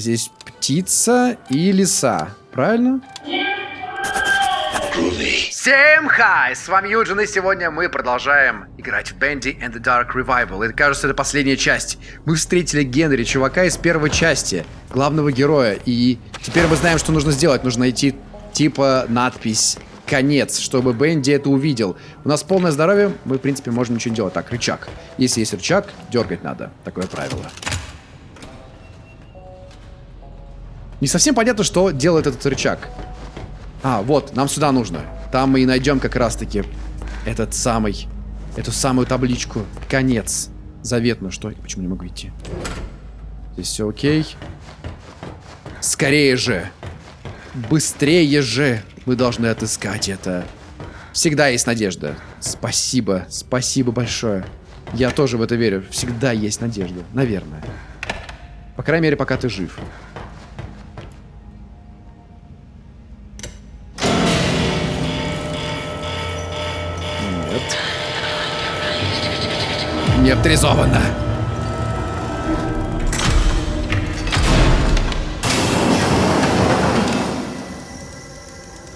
Здесь птица и лиса. Правильно? Всем хай! С вами Юджин, и сегодня мы продолжаем играть в Bendy and the Dark Revival. И кажется, это последняя часть. Мы встретили Генри, чувака из первой части, главного героя. И теперь мы знаем, что нужно сделать. Нужно найти типа надпись конец, чтобы Бенди это увидел. У нас полное здоровье, мы, в принципе, можем ничего не делать. Так, рычаг. Если есть рычаг, дергать надо. Такое правило. Не совсем понятно, что делает этот рычаг. А, вот, нам сюда нужно. Там мы и найдем как раз-таки этот самый, эту самую табличку. Конец. Заветную. Что? Почему не могу идти? Здесь все окей. Скорее же. Быстрее же. Мы должны отыскать это. Всегда есть надежда. Спасибо. Спасибо большое. Я тоже в это верю. Всегда есть надежда. Наверное. По крайней мере, пока ты жив. Не авторизовано.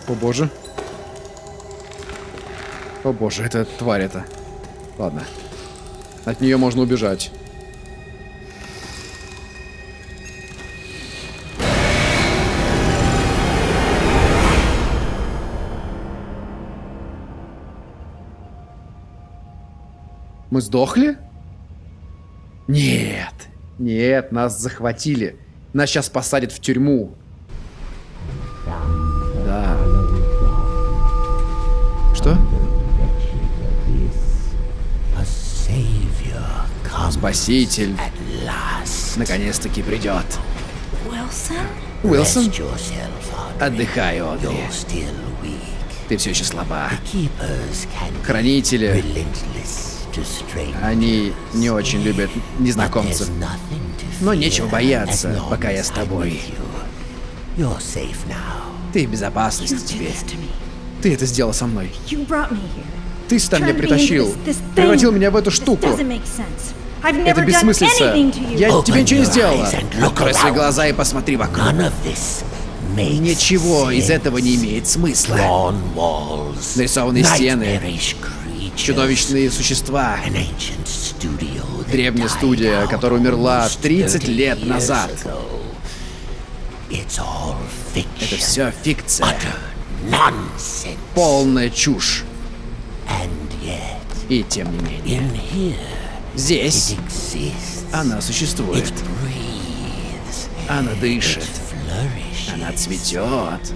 О боже. О боже, это тварь это. Ладно. От нее можно убежать. Мы сдохли? Нет. Нет, нас захватили. Нас сейчас посадят в тюрьму. Да. Что? Спаситель наконец-таки придет. Уилсон? Отдыхай, Одри. Ты все еще слаба. Хранители они не очень любят незнакомцев. Но нечего бояться, пока я с тобой. Ты в безопасности теперь. Ты это сделал со мной. Ты сюда меня притащил. Превратил меня в эту штуку. Это бессмыслица. Я тебе ничего не сделала. Открой свои глаза и посмотри вокруг. Ничего из этого не имеет смысла. Нарисованные стены, чудовищные существа. Древняя студия, которая умерла 30 лет назад. Это все фикция. Полная чушь. И тем не менее, здесь она существует. Она дышит. Она цветет.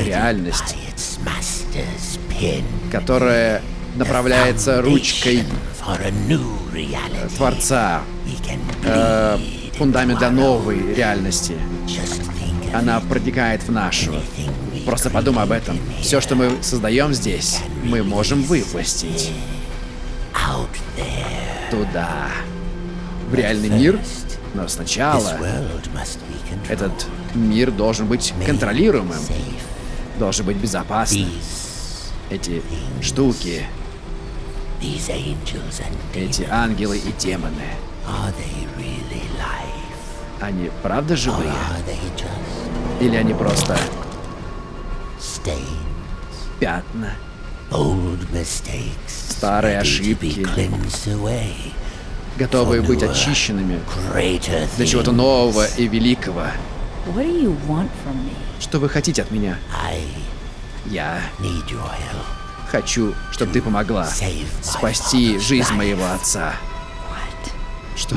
Реальность которая направляется ручкой Творца, э, фундамент для новой реальности. Она протекает в нашу. Просто подумай об этом. Все, что мы создаем здесь, мы можем выпустить. Туда. В реальный мир. Но сначала этот мир должен быть контролируемым. Должен быть безопасным эти штуки, эти ангелы и демоны, они правда живые? Или они просто пятна? Старые ошибки, готовые быть очищенными для чего-то нового и великого. Что вы хотите от меня? Я хочу, чтобы ты помогла спасти жизнь моего отца. Что?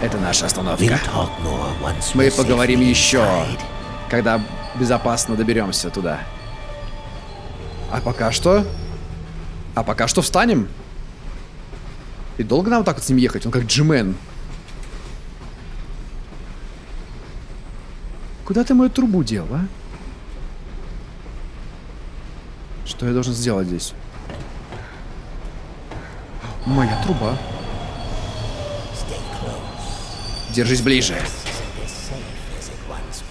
Это наша остановка. Мы поговорим еще, когда безопасно доберемся туда. А пока что? А пока что встанем. И долго нам так вот с ним ехать? Он как джимен. Куда ты мою трубу дел, а? Что я должен сделать здесь? Моя труба. Держись ближе.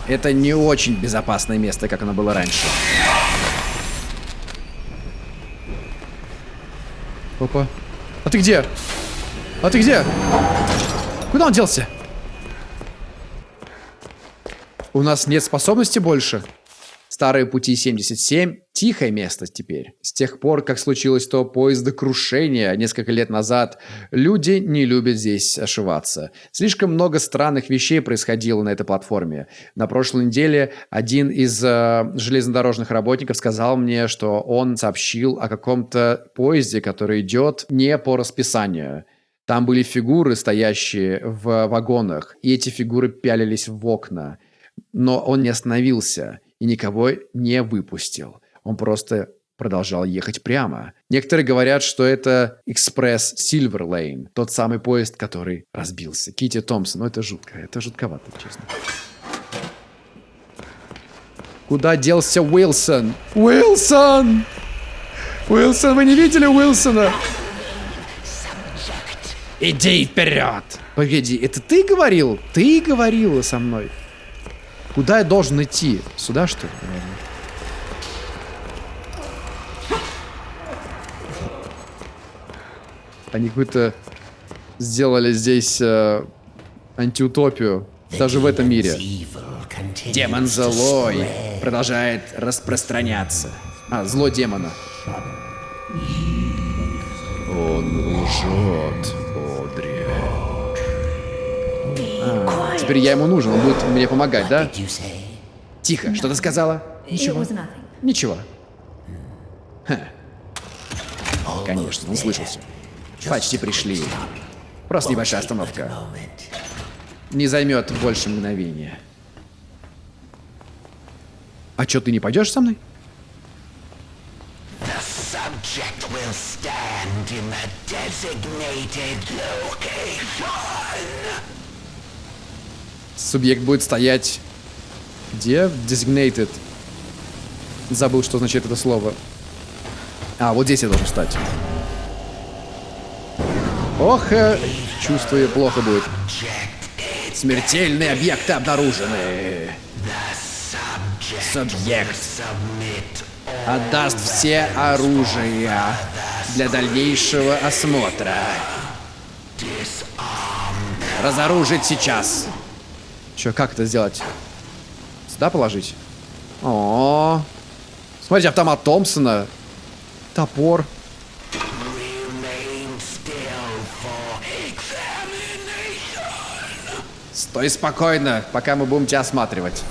Это не очень безопасное место, как оно было раньше. Опа. А ты где? А ты где? Куда он делся? У нас нет способности больше. Старые пути 77 – тихое место теперь. С тех пор, как случилось то поездокрушение несколько лет назад, люди не любят здесь ошиваться. Слишком много странных вещей происходило на этой платформе. На прошлой неделе один из э, железнодорожных работников сказал мне, что он сообщил о каком-то поезде, который идет не по расписанию. Там были фигуры, стоящие в вагонах, и эти фигуры пялились в окна – но он не остановился и никого не выпустил. Он просто продолжал ехать прямо. Некоторые говорят, что это экспресс Silver Lane, тот самый поезд, который разбился. Кити Томпсон, ну это жутко, это жутковато, честно. Куда делся Уилсон? Уилсон! Уилсон, вы не видели Уилсона? Иди вперед! Погоди, это ты говорил? Ты говорила со мной. Куда я должен идти? Сюда, что ли? Они какую-то сделали здесь э, антиутопию. Даже в этом мире. Демон злой продолжает распространяться. А, зло демона. Он лжет. Теперь я ему нужен, он будет мне помогать, да? Тихо, что ты сказала? Ничего. Ничего. Ха. Конечно, он слышался. Почти пришли. Просто небольшая остановка. Не займет больше мгновения. А что, ты не пойдешь со мной? will stand in the designated location. Субъект будет стоять... Где? Designated. Забыл, что значит это слово. А, вот здесь я должен встать. Ох, э, чувствую, плохо будет. Смертельные объекты обнаружены. Субъект отдаст все оружие для дальнейшего осмотра. Разоружить сейчас. Че, как это сделать? Сюда положить? О, -о, -о. Смотрите, автомат Томпсона. Топор. Стой спокойно, пока мы будем тебя осматривать.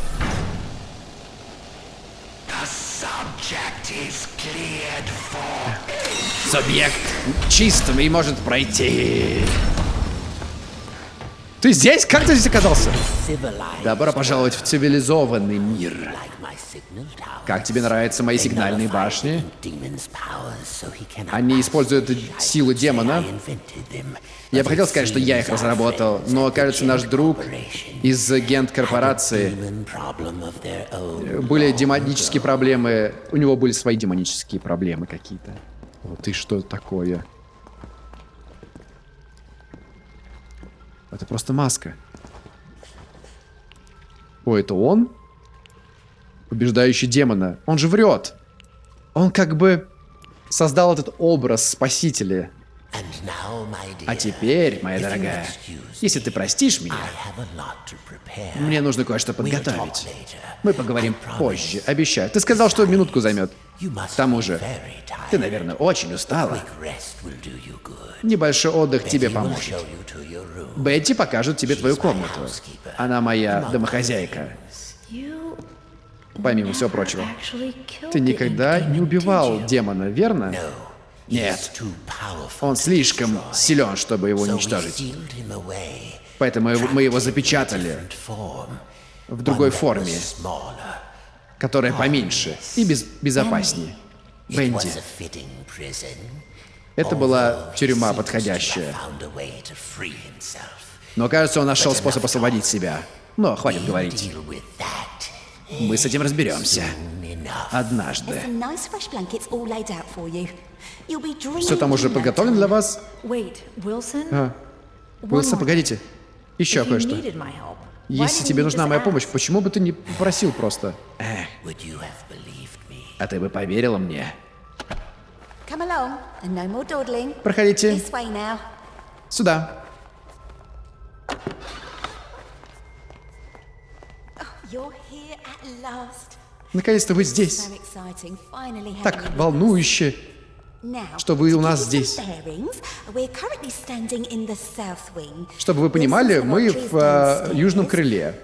Субъект чистым и может пройти. Ты здесь? Как ты здесь оказался? Добро пожаловать в цивилизованный мир. Как тебе нравятся мои сигнальные башни? Они используют силу демона. Я бы хотел сказать, что я их разработал, но, кажется, наш друг из Гент корпорации были демонические проблемы. У него были свои демонические проблемы какие-то. Вот и что такое? Это просто маска. О, это он? Побеждающий демона. Он же врет. Он как бы создал этот образ спасителя. А теперь, моя дорогая, если ты простишь меня, мне нужно кое-что подготовить. Мы поговорим позже, обещаю. Ты сказал, что минутку займет. К тому же, ты, наверное, очень устала. Небольшой отдых тебе поможет. Бетти покажет тебе твою комнату. Она моя домохозяйка. Помимо всего прочего. Ты никогда не убивал демона, верно? Нет. Он слишком силен, чтобы его уничтожить. Поэтому мы его запечатали в другой форме, которая поменьше и без безопаснее. Бенди. Это была тюрьма подходящая. Но кажется, он нашел способ освободить себя. Но хватит говорить. Мы с этим разберемся. Однажды. Все там уже подготовлено для вас? А. Уилсон, погодите. Еще кое-что. Если тебе нужна моя помощь, почему бы ты не попросил просто? А ты бы поверила мне? Проходите. Сюда. Наконец-то вы здесь. Так волнующе. Что вы у нас здесь. Чтобы вы понимали, мы в э, южном крыле.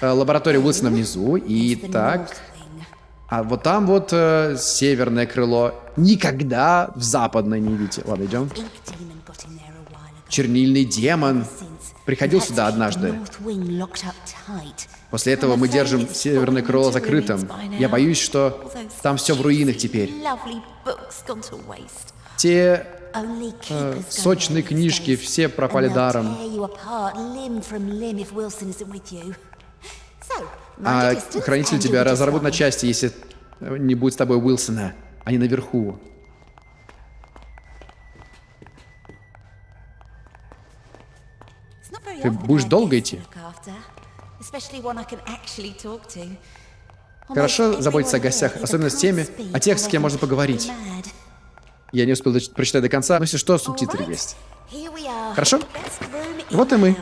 Э, лаборатория Уилсона внизу. И так... А вот там вот э, северное крыло. Никогда в западное не видите. Ладно, идем. Чернильный демон приходил сюда однажды. После этого мы держим северное крыло закрытым. Я боюсь, что там все в руинах теперь. Те э, сочные книжки все пропали даром. А and тебя разорвут на части, если э, не будет с тобой Уилсона. Они наверху. Ты будешь долго идти? Хорошо заботиться о гостях, особенно с теми, о тех, с кем можно поговорить. Я не успел прочитать до конца, но если что, субтитры есть. Хорошо? Вот и мы.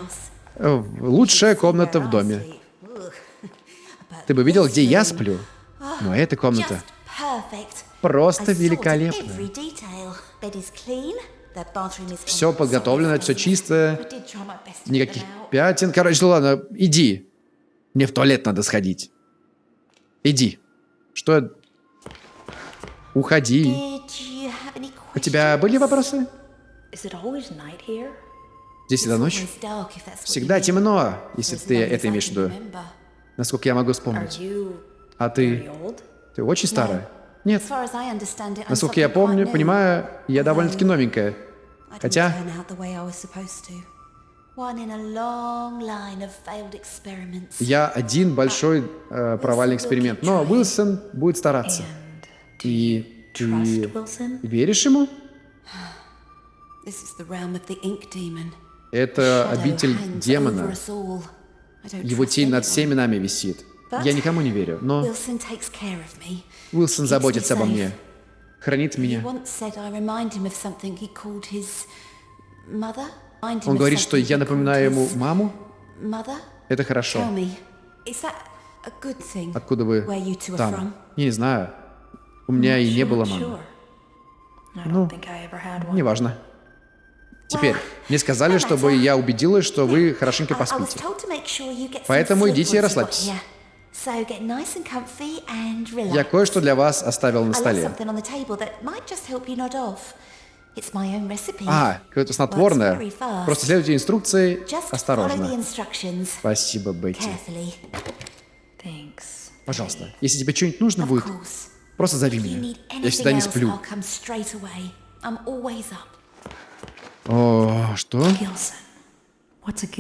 Э, Лучшая комната в доме. Ты бы видел, где я сплю? Но эта комната просто великолепна. Все подготовлено, все чистое, никаких пятен. Короче, ладно, иди. Мне в туалет надо сходить. Иди. Что? Уходи. У тебя были вопросы? Здесь всегда ночь? Всегда темно, если ты это имеешь в виду. Насколько я могу вспомнить. А ты? Ты очень старая? Нет. Насколько я помню, понимаю, я довольно-таки новенькая. Хотя, я один большой э, провальный эксперимент. Но Уилсон будет стараться. И ты веришь ему? Это обитель демона. Его тень над всеми нами висит. Я никому не верю, но. Уилсон заботится обо мне. Хранит меня. Он говорит, что я напоминаю ему маму. Это хорошо. Откуда вы там? Я не знаю. У меня и не было мамы. Ну. Неважно. Теперь, мне сказали, чтобы я убедилась, что вы хорошенько поспите. Поэтому идите и расслабьтесь. Я кое-что для вас оставил на столе. А, какое-то снотворное. Просто следуйте инструкции осторожно. Спасибо, Бетти. Пожалуйста, если тебе что-нибудь нужно будет, просто зови меня. Я всегда не сплю. О, что?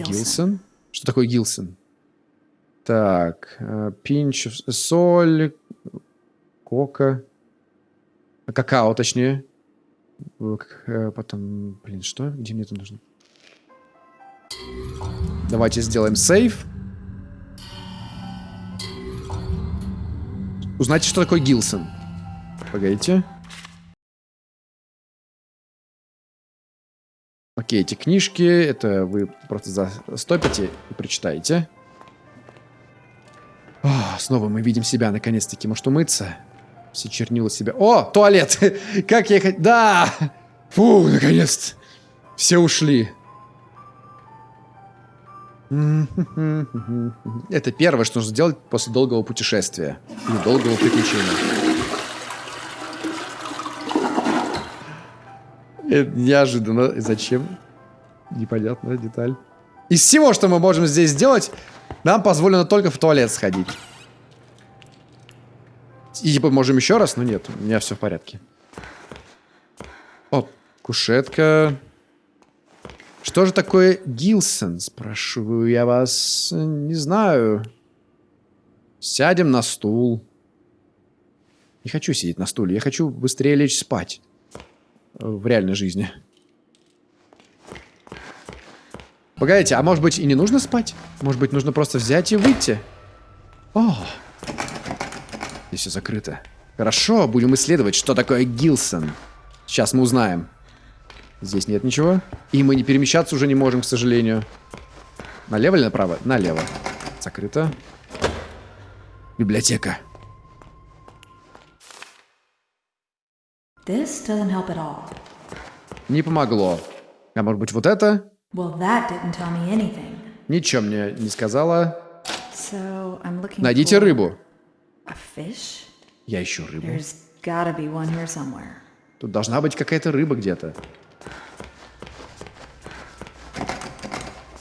Гилсон? Что такое Гилсон? Так, э, пинч, соль, кока, какао, точнее. Э, э, Потом, блин, что? Где мне это нужно? Давайте сделаем сейв. Узнайте, что такое Гилсон. Погодите. Окей, эти книжки, это вы просто застопите и прочитаете. О, снова мы видим себя, наконец-таки. Может, умыться? Все чернила себя. О, туалет! Как я хотел... Да! Фу, наконец-то! Все ушли. Это первое, что нужно сделать после долгого путешествия. Или долгого приключения. Это неожиданно. Зачем? Непонятная деталь. Из всего, что мы можем здесь сделать, нам позволено только в туалет сходить. И типа можем еще раз, но нет, у меня все в порядке. О, кушетка. Что же такое Гилсон, спрашиваю я вас. Не знаю. Сядем на стул. Не хочу сидеть на стуле, я хочу быстрее лечь спать. В реальной жизни. Погодите, а может быть и не нужно спать? Может быть нужно просто взять и выйти? О, здесь все закрыто. Хорошо, будем исследовать, что такое Гилсон. Сейчас мы узнаем. Здесь нет ничего. И мы не перемещаться уже не можем, к сожалению. Налево или направо? Налево. Закрыто. Библиотека. This doesn't help at all. Не помогло. А может быть вот это? Well, that didn't tell me anything. Ничего мне не сказала. So I'm looking Найдите for рыбу. a fish. Я ищу рыбу. There's gotta be one here somewhere. Тут должна быть какая-то рыба где-то.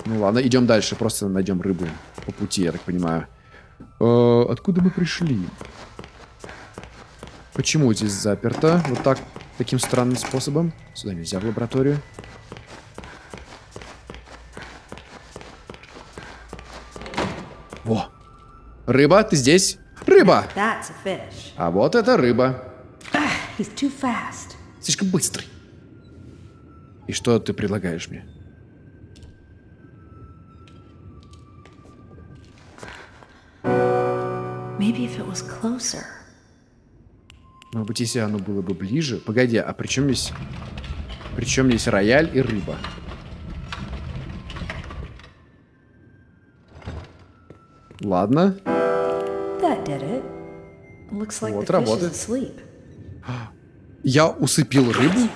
Ну ладно, идем дальше. Просто найдем рыбу по пути, я так понимаю. Э, откуда мы пришли? Почему здесь заперто? Вот так, таким странным способом. Сюда нельзя в лабораторию. Во! Рыба, ты здесь? Рыба! А вот это рыба. Слишком быстрый. И что ты предлагаешь мне? Maybe if it was closer. Может быть, если оно было бы ближе. Погоди, а при чем здесь... При чем здесь рояль и рыба? Ладно. Like Вот работает. Я усыпил рыбу?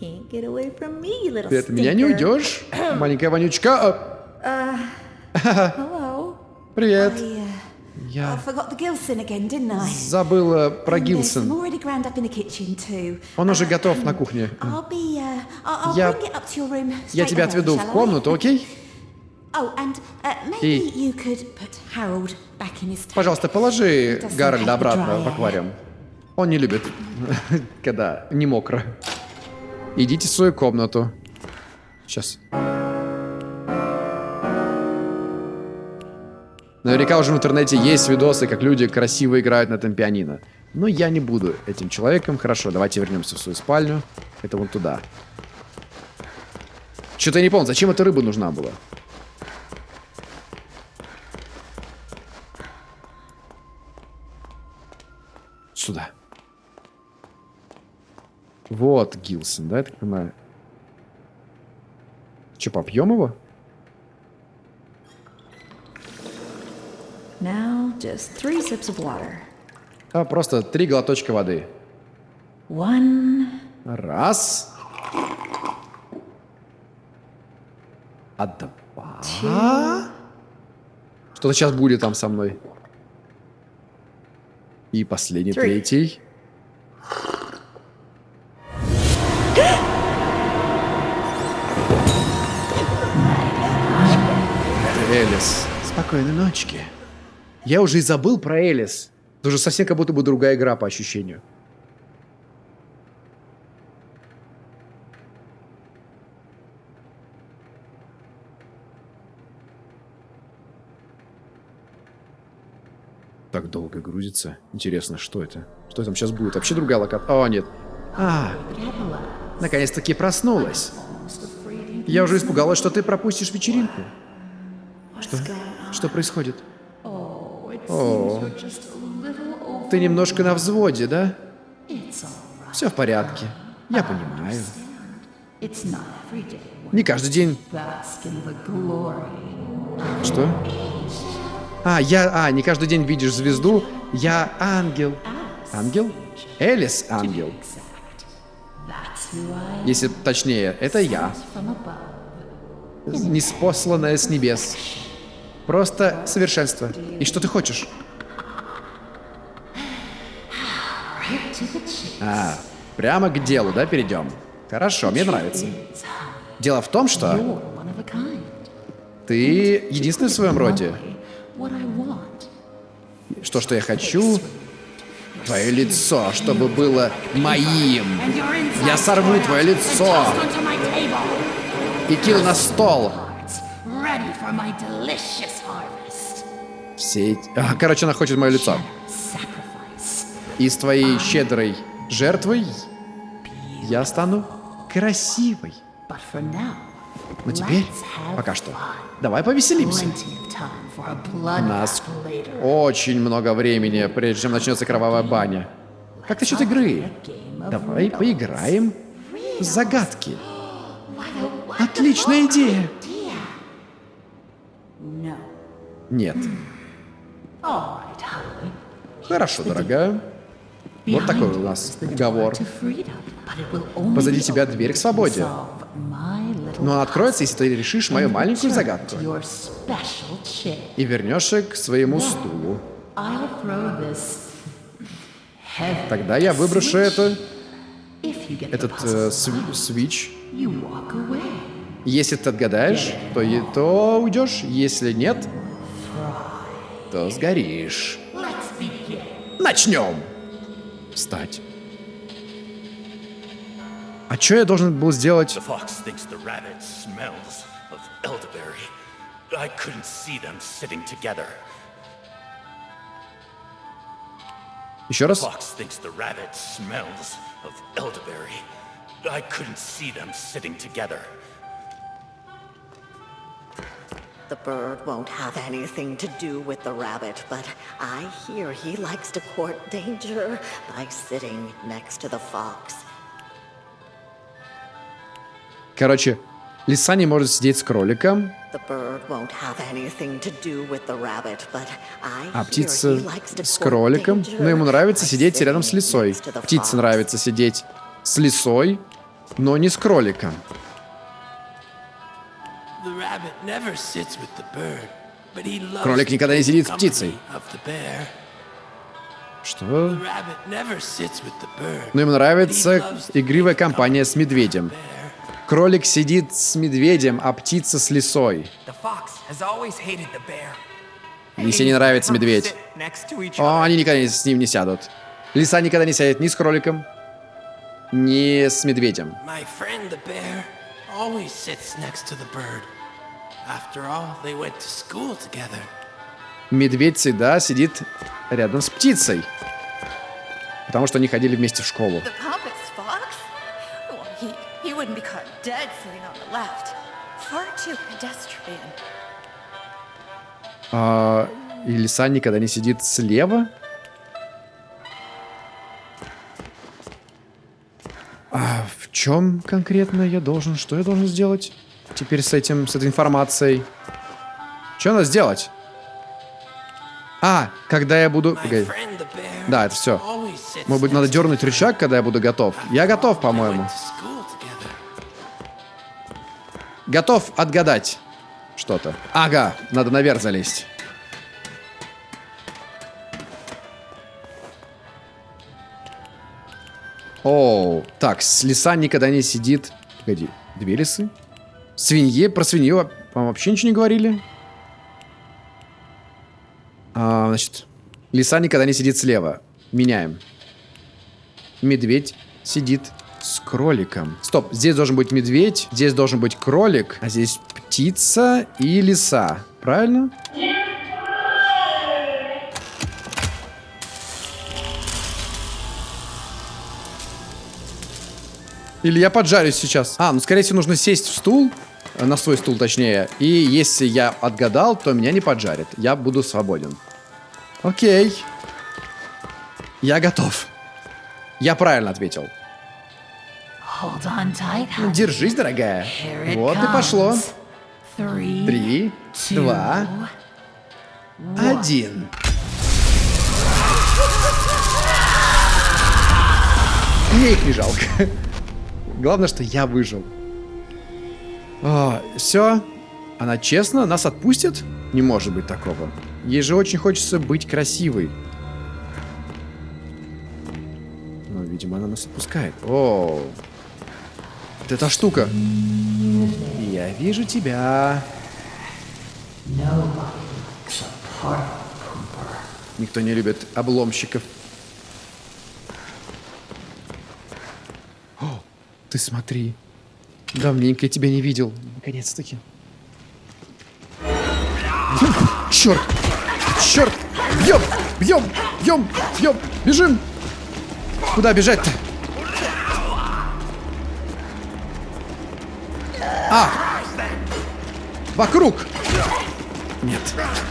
Me, Ты от меня не уйдешь? Маленькая вонючка. Hello. привет. Uh, I Я забыла про Гилсон. Он уже Uh, готов на кухне. Uh, Я- Я тебя отведу в комнату, окей? Oh, uh, И-. Пожалуйста, положи Гарольда обратно в аквариум. Он не любит, когда не мокро. Идите в свою комнату. Сейчас. Наверняка уже в интернете есть видосы, как люди красиво играют на этом пианино. Но я не буду этим человеком. Хорошо, давайте вернемся в свою спальню. Это вон туда. Что-то я не понял, зачем эта рыба нужна была? Сюда. Вот Гилсон, да, я так понимаю? Че, попьем его? Now, just three sips of water. А, просто три глоточка воды. One. Раз. А два. Что-то сейчас будет там со мной. И последний, Three. третий. Элис. Спокойной ночки. Я уже и забыл про Элис. Это уже совсем как будто бы другая игра по ощущению. Так долго грузится. Интересно, что это? Что там сейчас будет? Вообще другая локация? О, нет. А, наконец-таки проснулась. Я уже испугалась, что ты пропустишь вечеринку. Что? Что происходит? О, ты немножко на взводе, да? Все в порядке. Я понимаю. Не каждый день. Что? А, я... А, не каждый день видишь звезду. Я ангел. Ангел? Элис ангел. Если точнее, это я. Неспосланное с небес. Просто совершенство. И что ты хочешь? А, прямо к делу, да, перейдем? Хорошо, мне нравится. Дело в том, что ты единственный в своем роде. Что, что я хочу? Твое лицо, чтобы было моим. Я сорву твое лицо и кину на стол. Все эти... Короче, она хочет мое лицо. И с твоей щедрой жертвой я стану красивой. Но теперь, let's have пока что, давай повеселимся. У нас очень много времени, прежде чем начнется кровавая баня. Как насчет игры? Давай поиграем загадки. Отличная идея. Нет. Хорошо, дорогая. Вот такой у нас уговор. Позади тебя дверь к свободе. Но она откроется, если ты решишь мою маленькую загадку. И вернешься к своему стулу. Тогда я выброшу это, этот э, сви- свич. Если ты отгадаешь, то, то уйдешь. Если нет, то сгоришь. Начнем. Встать. А что я должен был сделать? I couldn't see them sitting together. Еще раз. Fox thinks the rabbit smells of elderberry. I couldn't see them sitting together. The bird won't have anything to do with the rabbit, but I hear he likes to court danger by sitting next to the fox. Короче, лиса не может сидеть с кроликом, The bird won't have anything to do with the rabbit, but I а птица с кроликом. Но ему нравится сидеть рядом с лисой. Птице нравится сидеть с лисой, но не с кроликом. Кролик никогда не сидит с the птицей. company of the bear. Что? The rabbit never sits with the bird, Но ему but he нравится loves the игривая компания с медведем. of the bear. Кролик сидит с медведем, а птица с лисой. Лисе не нравится медведь. О, они никогда с ним не сядут. Лиса никогда не сядет ни с кроликом, ни с медведем. Always sits next to the bird. After all, they went to school together. Медведь всегда сидит рядом с птицей. Потому что они ходили вместе в школу. А, и лиса никогда не сидит слева. А в чем конкретно я должен? Что я должен сделать? Теперь с этим, с этой информацией. Что надо сделать? А, когда я буду... Погоди. Да, это все. Может быть, надо дернуть рычаг, когда я буду готов? Я готов, по-моему. Готов отгадать что-то. Ага, надо наверх залезть. О, так, лиса никогда не сидит. Погоди, две лисы? Свинье, про свинью, по-моему, вообще ничего не говорили. А, значит, лиса никогда не сидит слева. Меняем. Медведь сидит с кроликом. Стоп, здесь должен быть медведь, здесь должен быть кролик, а здесь птица и лиса. Правильно? Или я поджарюсь сейчас. А, ну скорее всего нужно сесть в стул, э, на свой стул точнее, и если я отгадал, то меня не поджарит. Я буду свободен. Окей. Я готов. Я правильно ответил. Honey. Держись, дорогая. Вот и пошло. Три, два, один. Мне их не жалко. Главное, что я выжил. все. Она честно нас отпустит? Не может быть такого. Ей же очень хочется быть красивой. Но, видимо, она нас отпускает. О, вот эта штука. Я вижу тебя. Никто не любит обломщиков. Ты смотри. Давненько я тебя не видел. Наконец-таки. Черт! Черт! Бьем! Бьем! Бьем! Бьем! Бежим! Куда бежать-то? А! Вокруг! Нет,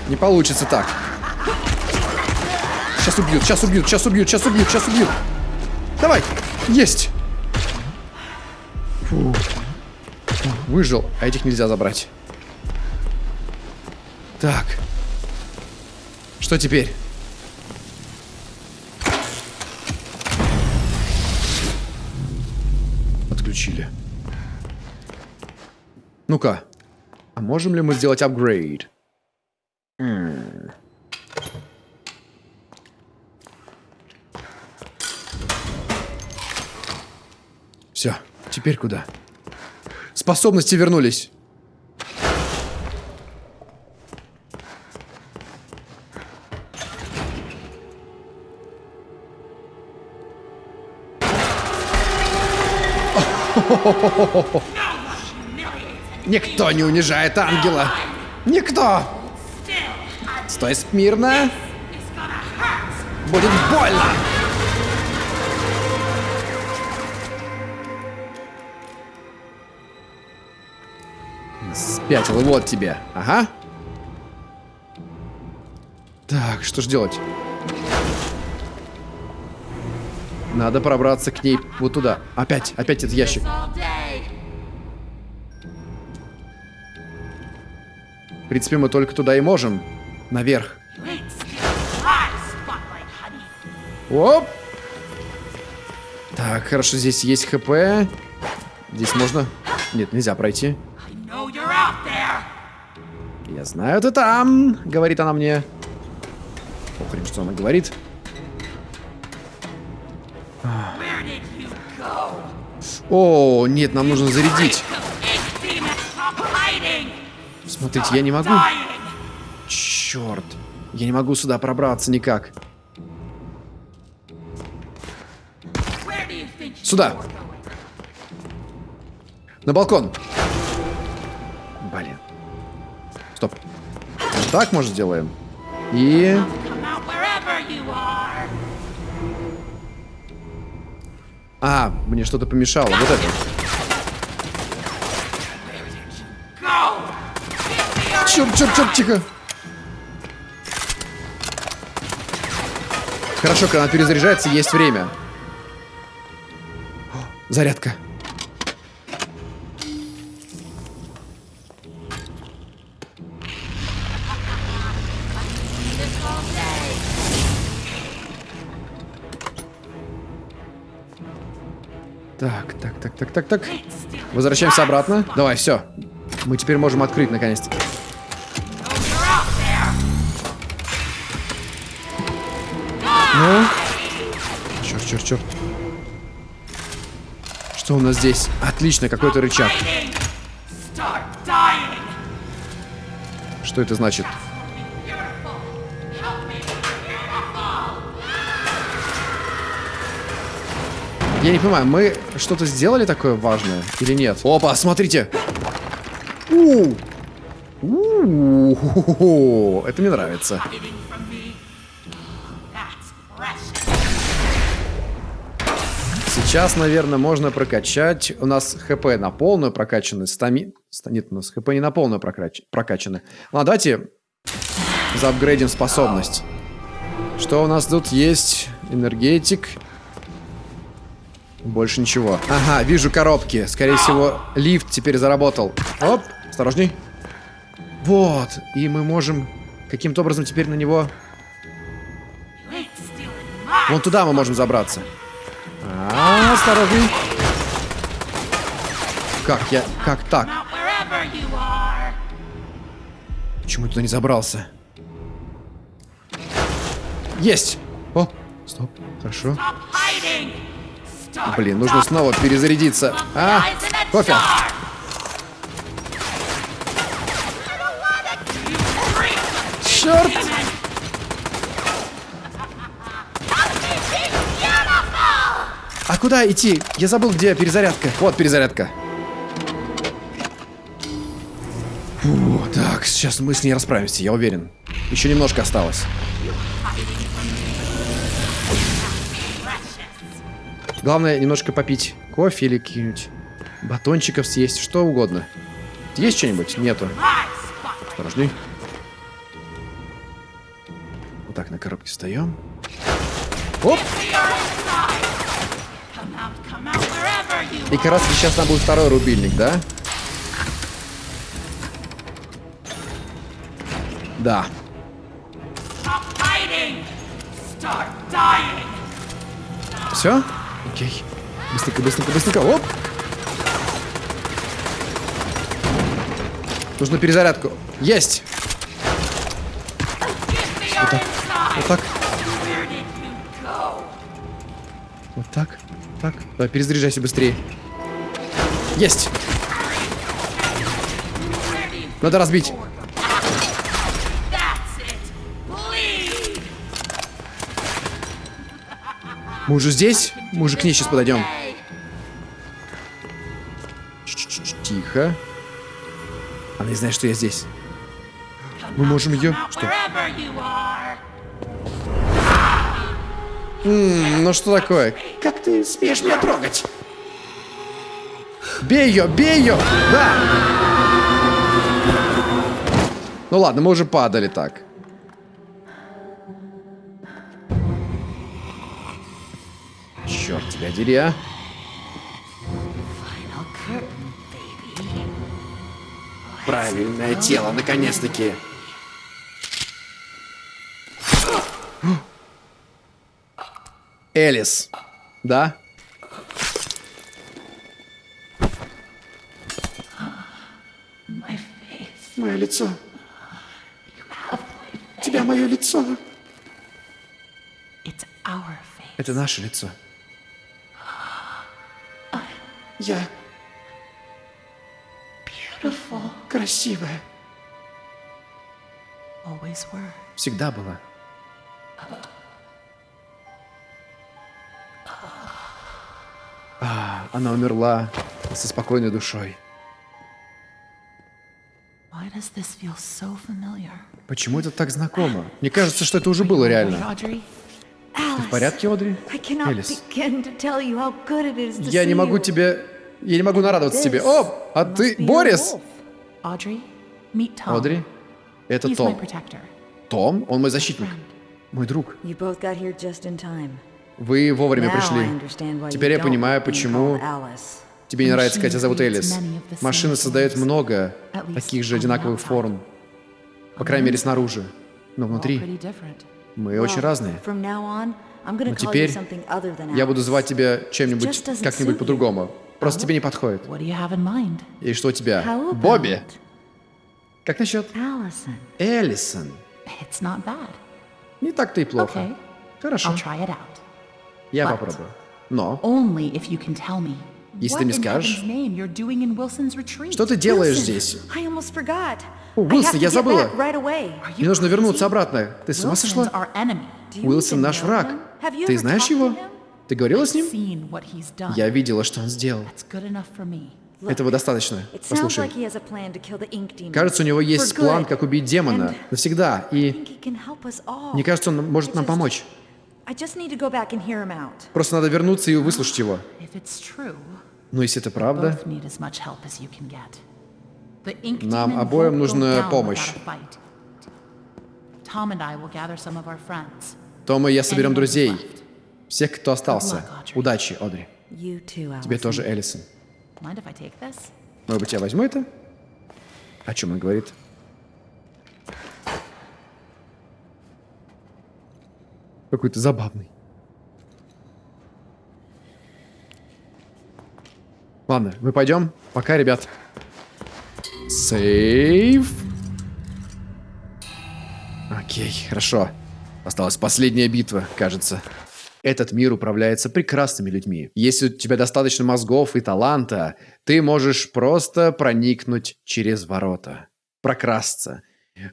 не получится так. Сейчас убьют, сейчас убьют, сейчас убьют, сейчас убьют, сейчас убьют. Давай! Есть! Фу. Выжил, а этих нельзя забрать. Так. Что теперь? Отключили. Ну-ка. А можем ли мы сделать апгрейд? М. Все, теперь куда? Способности вернулись. Никто не унижает ангела. Никто. Стой смирно. Будет больно. Спятил, вот тебе. Ага. Так, что ж делать? Надо пробраться к ней вот туда. Опять, опять этот ящик. В принципе, мы только туда и можем. Наверх. Оп! Так, хорошо, здесь есть хп. Здесь можно... Нет, нельзя пройти. Знаю, ты там, говорит она мне. Похрен, что она говорит. О, нет, нам нужно зарядить. Смотрите, я не могу. Черт. Я не могу сюда пробраться никак. Сюда. На балкон. Блин. Стоп. Так, может, сделаем? И... А, мне что-то помешало. Вот это. Черт, черт, черт, тихо. Хорошо, когда она перезаряжается, есть время. О, зарядка. Так, так, так. Возвращаемся обратно. Давай, все. Мы теперь можем открыть наконец-то. Ну? Черт, черт, черт. Что у нас здесь? Отлично, какой-то рычаг. Что это значит? Я не понимаю, мы что-то сделали такое важное или нет? Опа, смотрите! У -у Это мне нравится. Сейчас, наверное, можно прокачать. У нас хп на полную прокачаны. Стами... Нет, у нас хп не на полную прокач... прокачаны. Ладно, давайте заапгрейдим способность. Что у нас тут есть? Энергетик. Больше ничего. Ага, вижу коробки. Скорее всего, лифт теперь заработал. Оп, осторожней. Вот. И мы можем каким-то образом теперь на него... Вон туда мы можем забраться. А, осторожней. Как я... Как так? Почему я туда не забрался? Есть! О, стоп, хорошо. Блин, нужно снова перезарядиться. А, кофе. Черт! А куда идти? Я забыл, где перезарядка. Вот перезарядка. Фу, так, сейчас мы с ней расправимся, я уверен. Еще немножко осталось. Главное немножко попить кофе или каких-нибудь батончиков съесть, что угодно. Есть что-нибудь? Нету. Осторожней. Вот так на коробке встаем. Оп! И как раз сейчас нам будет второй рубильник, да? Да. Все? Окей. Быстренько, быстренько, быстренько. Оп! Нужно перезарядку. Есть! Вот так. Вот так. Вот так. Так. Давай, перезаряжайся быстрее. Есть! Надо разбить. Мы уже здесь? Мы уже к ней сейчас подойдем. Тихо. Она не знает, что я здесь. Мы можем ее... Что? Wherever you are! М, ну что такое? Как ты смеешь меня трогать? Бей ее, бей ее! Да! Ну ладно, мы уже падали так. Черт тебя дери, а. Правильное тело, наконец-таки. Элис. Да? Мое лицо. У тебя мое лицо. Это наше лицо. Я Beautiful. красивая. Always were. Всегда была. А, она умерла со спокойной душой. Why does this feel so familiar? Почему это так знакомо? Мне кажется, что это уже было реально. Ты в порядке, Одри? Элис. Я не могу тебе... Я не могу нарадоваться тебе. О, а ты Борис? Одри? Это Том. Том? Он мой защитник. Мой друг. Вы вовремя пришли. Теперь я понимаю, почему тебе не нравится, тебя зовут Элис. создает forms. много таких же одинаковых форм. По крайней мере, снаружи. Но внутри мы очень разные. Но теперь я буду звать тебя чем-нибудь, как-нибудь по-другому. Просто тебе не подходит. И что у тебя? Бобби? Как насчет? Эллисон? Не так-то и плохо. Okay. Хорошо, я but- попробую. Но. Если ты мне скажешь, что ты делаешь здесь? О, Уилсон, я забыла. Мне нужно вернуться обратно. Ты с ума сошла? Уилсон наш враг. Ты знаешь его? Ты говорила с ним? Я видела, что он сделал. Этого достаточно. Послушай. Кажется, у него есть план, как убить демона. Навсегда. И мне кажется, он может нам помочь. Просто надо вернуться и выслушать его. Но если это правда, Нам обоим нужна помощь. Том и я соберем друзей. Всех, кто остался. Удачи, Одри. Тебе тоже, Эллисон. Может быть, я возьму это? О чем он говорит? Какой-то забавный. Ладно, мы пойдем. Пока, ребят. Сейв. Окей, хорошо. Осталась последняя битва, кажется. Этот мир управляется прекрасными людьми. Если у тебя достаточно мозгов и таланта, ты можешь просто проникнуть через ворота. Прокрасться.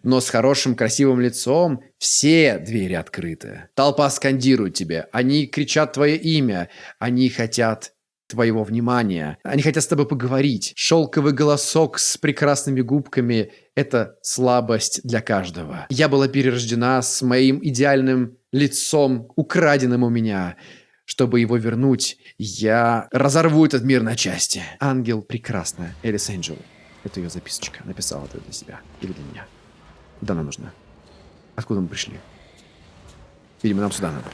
Но с хорошим красивым лицом все двери открыты. Толпа скандирует тебе. Они кричат твое имя. Они хотят твоего внимания. Они хотят с тобой поговорить. Шелковый голосок с прекрасными губками – это слабость для каждого. Я была перерождена с моим идеальным лицом, украденным у меня. Чтобы его вернуть, я разорву этот мир на части. Ангел прекрасная. Элис Энджел. Это ее записочка. Написала это для себя или для меня. Куда она нужна? Откуда мы пришли? Видимо, нам сюда надо.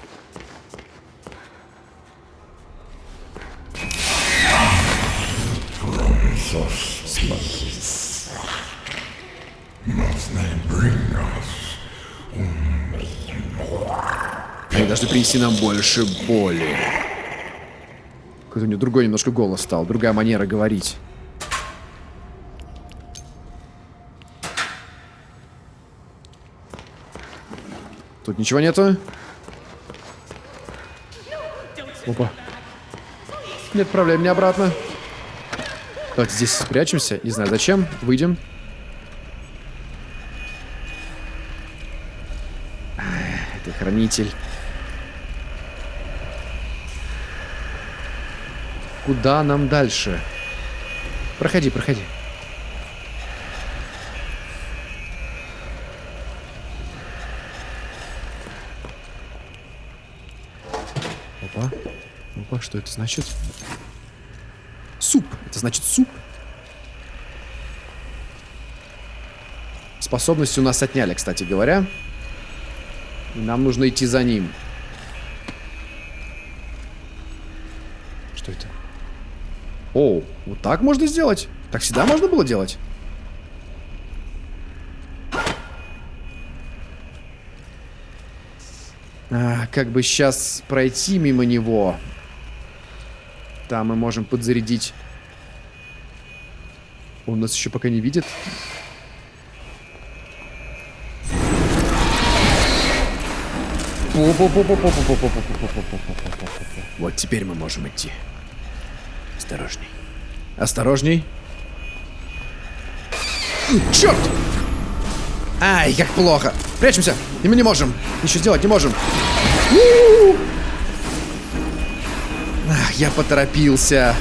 Они должны принести нам больше боли. Какой-то у него другой немножко голос стал, другая манера говорить. Тут ничего нету. Опа. Не отправляй меня обратно. Давайте здесь спрячемся. Не знаю зачем. Выйдем. Ах, Это хранитель. Куда нам дальше? Проходи, проходи. Опа. Опа, что это значит? Суп. Это значит суп. Способности у нас отняли, кстати говоря. Нам нужно идти за ним. Что это? О, вот так можно сделать? Так всегда можно было делать? А, как бы сейчас пройти мимо него. Там мы можем подзарядить. Он нас еще пока не видит. Вот теперь мы можем идти. Осторожней. Осторожней. Черт! Ай, как плохо. Прячемся. И мы не можем. Ничего сделать не можем. Ах, я поторопился.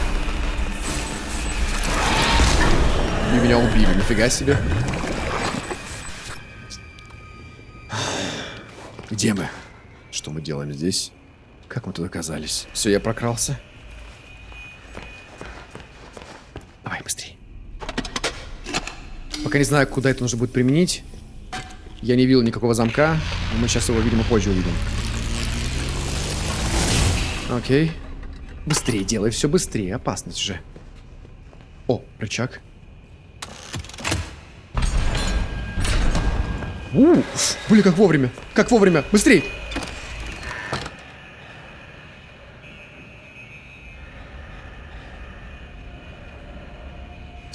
И меня убили, нифига себе. Где мы? Что мы делаем здесь? Как мы тут оказались? Все, я прокрался. Давай, быстрее. Пока не знаю, куда это нужно будет применить. Я не видел никакого замка. но Мы сейчас его, видимо, позже увидим. Окей. Быстрее делай, все быстрее. Опасность же. О, рычаг. У, блин, как вовремя. Как вовремя. Быстрей.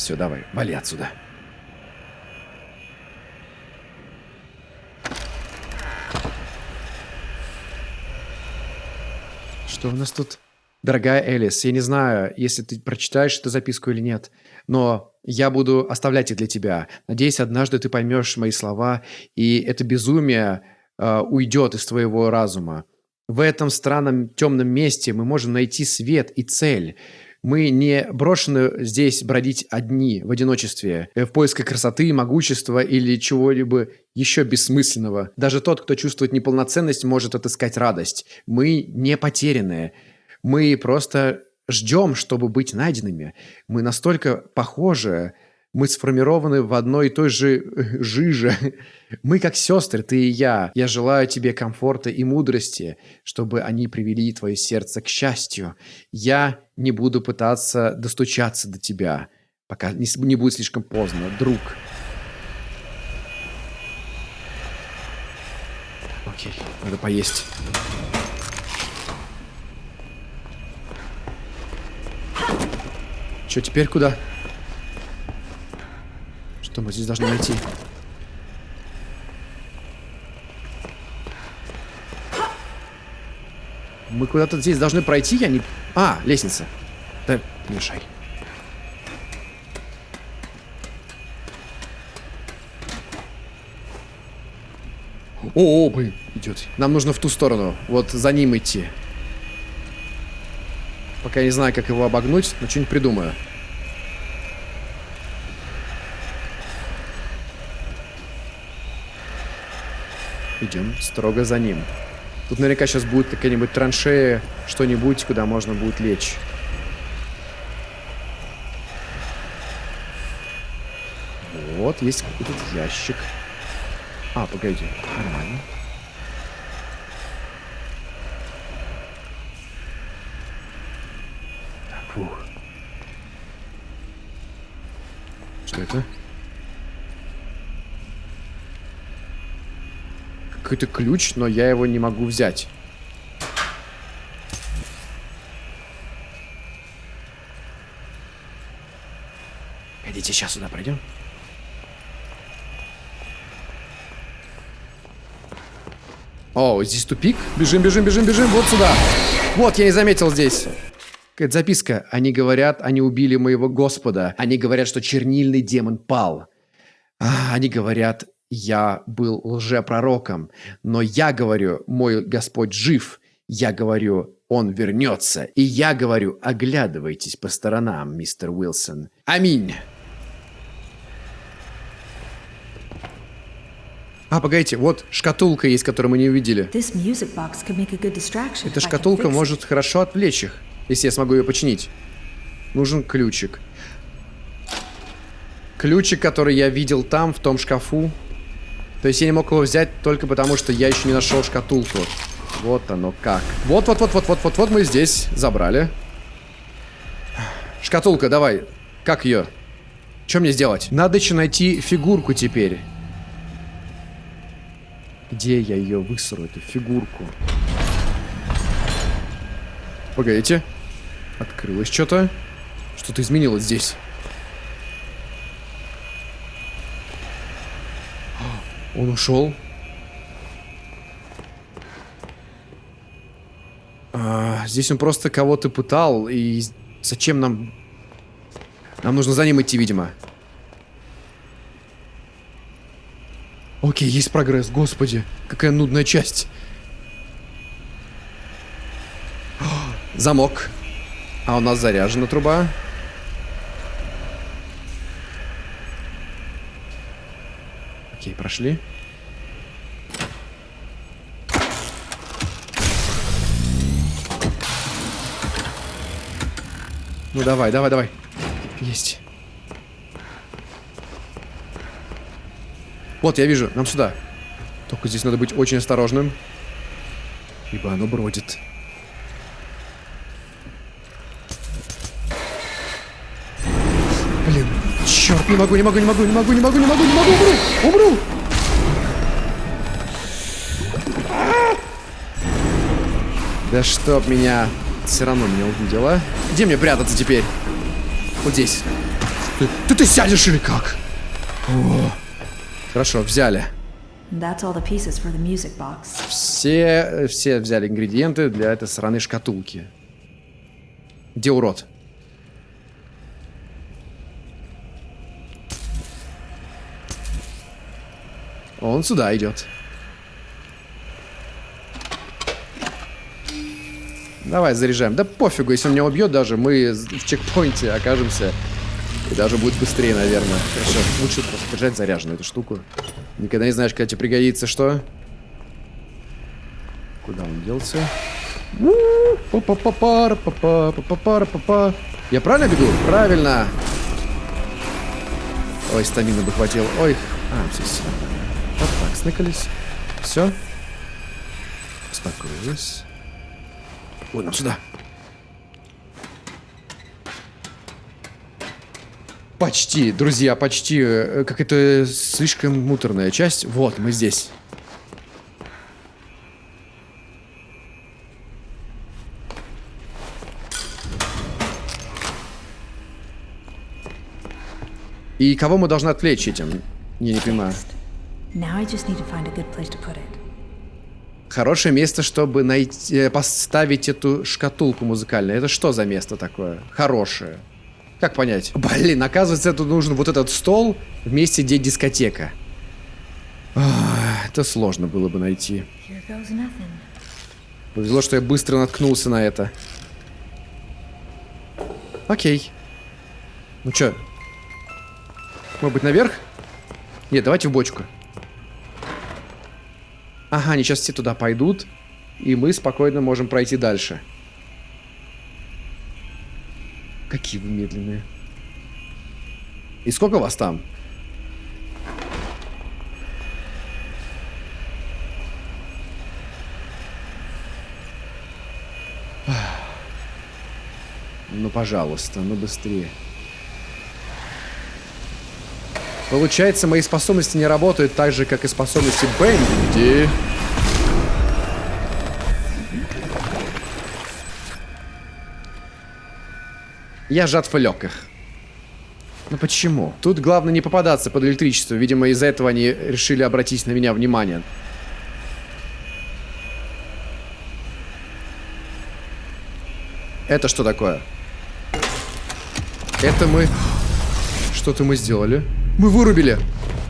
Все, давай, вали отсюда. Что у нас тут? Дорогая Элис, я не знаю, если ты прочитаешь эту записку или нет, но я буду оставлять их для тебя. Надеюсь, однажды ты поймешь мои слова, и это безумие э, уйдет из твоего разума. В этом странном темном месте мы можем найти свет и цель. Мы не брошены здесь бродить одни, в одиночестве, э, в поисках красоты, могущества или чего-либо еще бессмысленного. Даже тот, кто чувствует неполноценность, может отыскать радость. Мы не потерянные. Мы просто ждем, чтобы быть найденными. Мы настолько похожи, мы сформированы в одной и той же э, жиже. Мы как сестры, ты и я. Я желаю тебе комфорта и мудрости, чтобы они привели твое сердце к счастью. Я не буду пытаться достучаться до тебя, пока не, будет слишком поздно, друг. Окей, надо поесть. Че, теперь куда? Что мы здесь должны найти? Мы куда-то здесь должны пройти, я не... А, лестница. Да, мешай. О, о, блин, идет. Нам нужно в ту сторону. Вот за ним идти. Пока я не знаю, как его обогнуть, но что-нибудь придумаю. Идем строго за ним. Тут наверняка сейчас будет какая-нибудь траншея, что-нибудь, куда можно будет лечь. Вот, есть какой-то ящик. А, погоди, нормально. Фух. Что это? Какой-то ключ, но я его не могу взять. Погодите, сейчас сюда пройдем. О, здесь тупик. Бежим, бежим, бежим, бежим. Вот сюда. Вот, я не заметил здесь. Какая записка. Они говорят, они убили моего господа. Они говорят, что чернильный демон пал. А, они говорят, я был лжепророком. Но я говорю, мой Господь жив. Я говорю, он вернется. И я говорю, оглядывайтесь по сторонам, мистер Уилсон. Аминь. А, погодите, вот шкатулка есть, которую мы не увидели. Эта шкатулка может хорошо отвлечь их, если я смогу ее починить. Нужен ключик. Ключик, который я видел там, в том шкафу. То есть я не мог его взять только потому, что я еще не нашел шкатулку. Вот оно как. Вот-вот-вот-вот-вот-вот-вот мы здесь забрали. Шкатулка, давай. Как ее? Что мне сделать? Надо еще найти фигурку теперь. Где я ее высру, эту фигурку? Погодите. Открылось что-то. Что-то изменилось здесь. Он ушел. А, здесь он просто кого-то пытал. И зачем нам... Нам нужно за ним идти, видимо. Окей, есть прогресс. Господи, какая нудная часть. Замок. А у нас заряжена труба. Окей, прошли. Ну давай, давай, давай. Есть. Вот, я вижу, нам сюда. Только здесь надо быть очень осторожным. Ибо оно бродит. Блин, черт, не могу, не могу, не могу, не могу, не могу, не могу, не могу, умру, умру. Да чтоб меня все равно меня увидела. Где мне прятаться теперь? Вот здесь. Ты, ты, ты сядешь или как? О. Хорошо, взяли. Все, все взяли ингредиенты для этой сраной шкатулки. Где урод? Он сюда идет. Давай, заряжаем. Да пофигу, если он меня убьет даже, мы в чекпоинте окажемся. И даже будет быстрее, наверное. Хорошо, лучше просто держать заряженную эту штуку. Никогда не знаешь, когда тебе пригодится что. Куда он делся? Я правильно бегу? Правильно. Ой, стамина бы хватило. Ой. А, все, все. Сныкались. Все. Успокоились. Вон, нам сюда. Почти, друзья, почти. Э, Как это слишком муторная часть. Вот, мы здесь. И кого мы должны отвлечь этим? Я не понимаю. Now I just need to find a good place to put it. Хорошее место, чтобы найти, э, поставить эту шкатулку музыкальную. Это что за место такое? Хорошее. Как понять? Блин, оказывается, это нужен вот этот стол в месте, где дискотека. Это сложно было бы найти. Повезло, что я быстро наткнулся на это. Окей. Ну чё? Может быть, наверх? Нет, давайте в бочку. Ага, они сейчас все туда пойдут, и мы спокойно можем пройти дальше. Какие вы медленные. И сколько вас там? Ну, пожалуйста, ну быстрее. Получается, мои способности не работают так же, как и способности Бенди. Я сжат в легких. Ну почему? Тут главное не попадаться под электричество. Видимо, из-за этого они решили обратить на меня внимание. Это что такое? Это мы... Что-то мы сделали. Мы вырубили.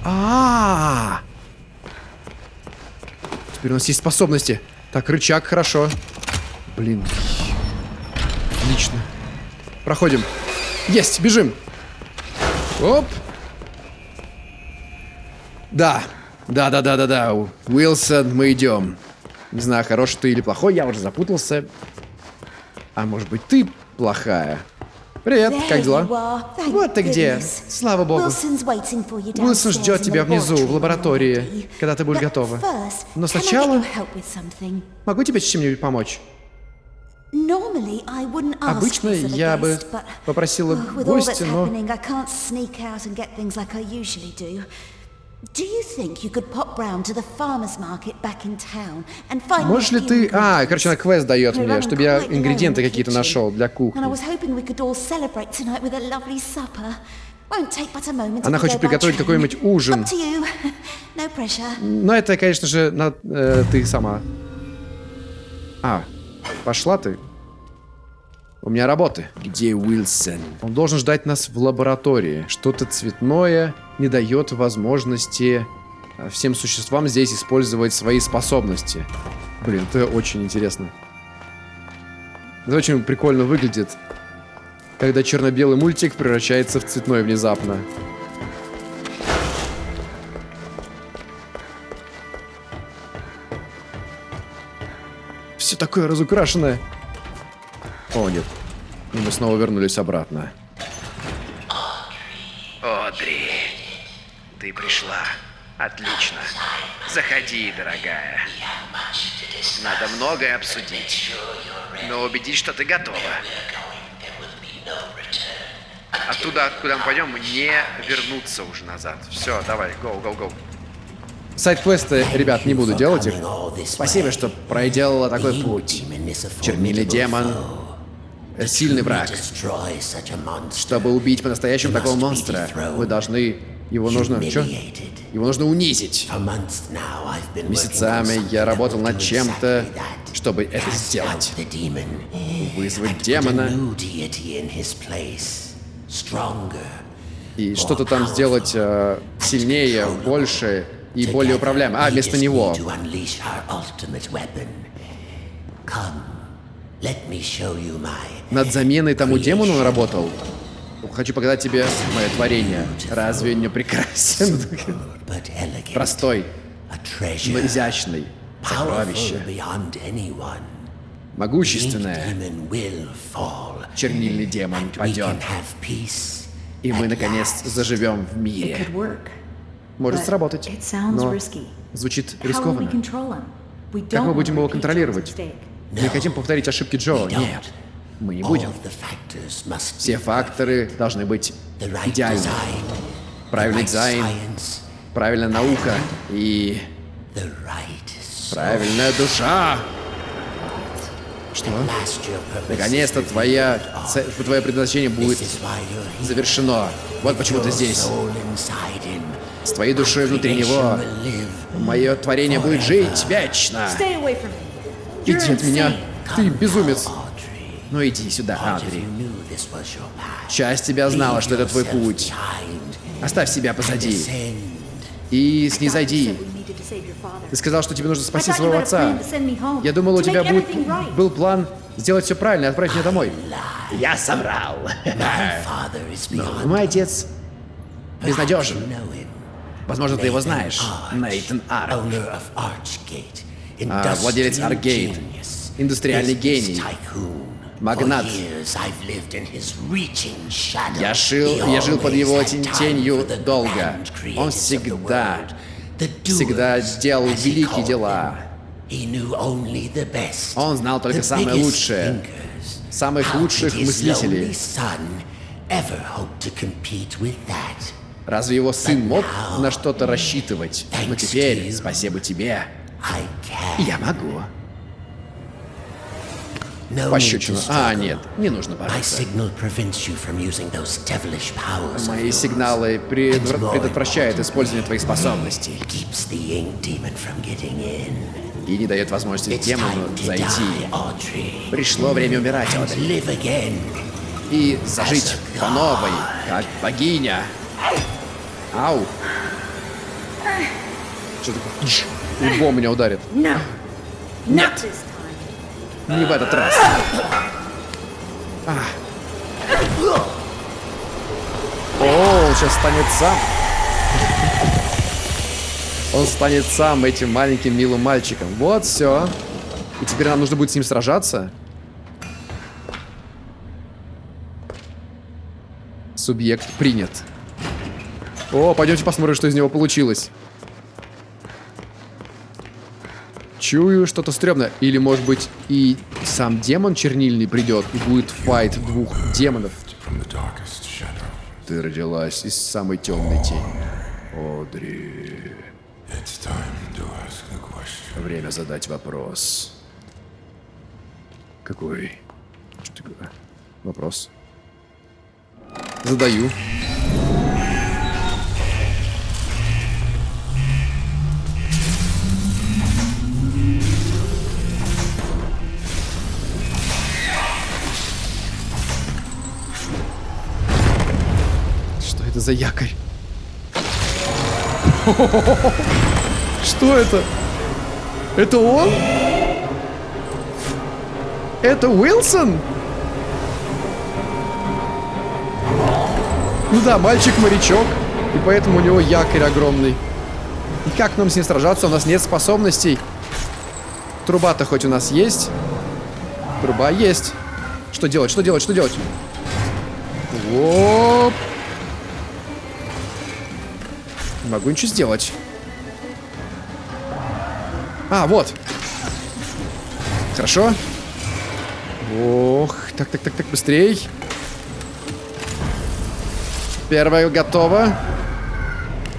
А, -а, а Теперь у нас есть способности. Так, рычаг, хорошо. Блин. Отлично. Проходим. Есть, бежим. Оп. Да. Да, да, да, да, да. Уилсон, мы идем. Не знаю, хороший ты или плохой, я уже запутался. А может быть, ты плохая? Привет, как дела? Вот ты где. Слава богу. Уилсон ждет тебя внизу, в лаборатории, когда ты будешь готова. Но сначала... Могу тебе с чем-нибудь помочь? Обычно я бы попросила гостя, но... Можешь ли ты... А, короче, она квест дает мне, чтобы я ингредиенты какие-то нашел для кухни. Она хочет приготовить какой-нибудь ужин. Но это, конечно же, на, э, ты сама. А, пошла ты. У меня работы. Где Уилсон? Он должен ждать нас в лаборатории. Что-то цветное не дает возможности э, всем существам здесь использовать свои способности. Блин, это очень интересно. Это очень прикольно выглядит, когда черно-белый мультик превращается в цветной внезапно. Все такое разукрашенное. О, нет. И мы снова вернулись обратно. Одри, ты пришла. Отлично. Заходи, дорогая. Надо многое обсудить. Но убедись, что ты готова. Оттуда, откуда мы пойдем, не вернуться уже назад. Все, давай, go, go, go. Сайт-квесты, ребят, не буду делать их. Спасибо, что проделала такой путь. Чернильный демон, сильный враг. Чтобы убить по-настоящему такого монстра, вы должны... Его нужно... Что? Его нужно унизить. Месяцами я работал над чем-то, чтобы это сделать. Вызвать демона. И что-то там сделать э, сильнее, больше и более управляемо. А, вместо него. Над заменой тому демону он работал? Хочу показать тебе мое творение. Разве не прекрасен? Простой, но изящный. Сокровище. Могущественное. Чернильный демон падет. И мы, наконец, заживем в мире. Может сработать, но звучит рискованно. Как мы будем его контролировать? Мы не хотим повторить ошибки Джо. Нет, мы не будем. Все факторы должны быть идеальны. Правильный дизайн, правильная наука и правильная душа. Что? Наконец-то твоя, твое предназначение будет завершено. Вот почему ты здесь. С твоей душой внутри него мое творение будет жить вечно. Иди от меня. Ты безумец. Ну иди сюда, Адри. Часть тебя знала, что это твой путь. Оставь себя позади. И снизойди. Ты сказал, что тебе нужно спасти своего отца. Я думал, у тебя будет, был план сделать все правильно и отправить меня домой. Я соврал. Но мой отец безнадежен. Возможно, ты его знаешь. Нейтан Арк. А, владелец Аргейт. Индустриальный гений. Магнат. Я, шил, я жил под его тенью долго. Он всегда, всегда делал великие дела. Он знал только самое лучшее. Самых лучших мыслителей. Разве его сын мог на что-то рассчитывать? Но теперь, спасибо тебе, я могу. Пощечину. А, нет, не нужно бороться. Мои сигналы предотвра- предотвращают использование твоих способностей и не дает возможности демону зайти. Пришло время умирать, Одри. И зажить по новой, как богиня. Ау. Что такое? Лбом меня ударит. Нет. Не в этот раз. А. О, сейчас станет сам. Он станет сам этим маленьким милым мальчиком. Вот все. И теперь нам нужно будет с ним сражаться. Субъект принят. О, пойдемте посмотрим, что из него получилось. Чую что-то стрёмное. Или, может быть, и сам демон чернильный придет и будет файт двух демонов. Ты родилась из самой темной тени. Одри. Время задать вопрос. Какой? Что такое? Вопрос. Задаю. Это за якорь? Что это? Это он? Это Уилсон? Ну да, мальчик-морячок. И поэтому у него якорь огромный. И как нам с ним сражаться? У нас нет способностей. Труба-то хоть у нас есть. Труба есть. Что делать? Что делать? Что делать? Оп. Не могу ничего сделать. А, вот. Хорошо. Ох, так, так, так, так, быстрей. Первая готова.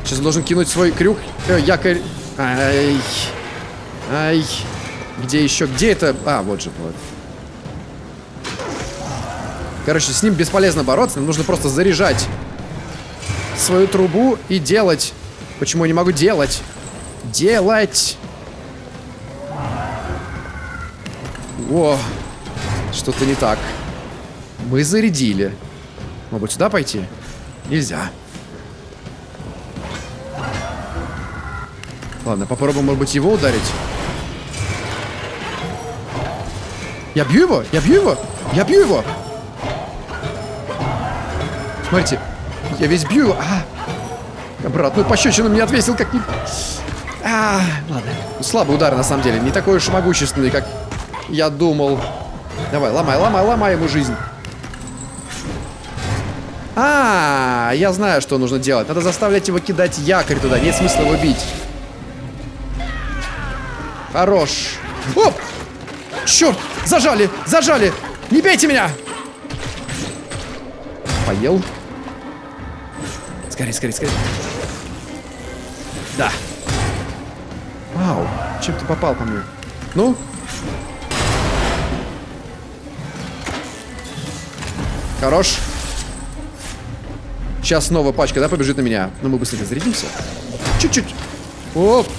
Сейчас должен кинуть свой крюк. Э, якорь. Ай. Ай. Где еще? Где это? А, вот же, вот. Короче, с ним бесполезно бороться. Нам нужно просто заряжать свою трубу и делать. Почему я не могу делать? Делать. О, что-то не так. Мы зарядили. Может сюда пойти? Нельзя. Ладно, попробуем, может быть, его ударить. Я бью его? Я бью его? Я бью его! Смотрите, я весь бью. А, обратную пощечину мне отвесил, как. А, ладно. Слабый удар, на самом деле. Не такой уж могущественный, как я думал. Давай, ломай, ломай, ломай ему жизнь. А, я знаю, что нужно делать. Надо заставлять его кидать якорь туда. Нет смысла его бить. Хорош. Оп! Черт! Зажали! Зажали! Не бейте меня! Поел. Скорее, скорее, скорее. Да. Вау. Чем ты попал по мне? Ну? Хорош. Сейчас снова пачка, да, побежит на меня. Но мы быстрее зарядимся. Чуть-чуть. Оп.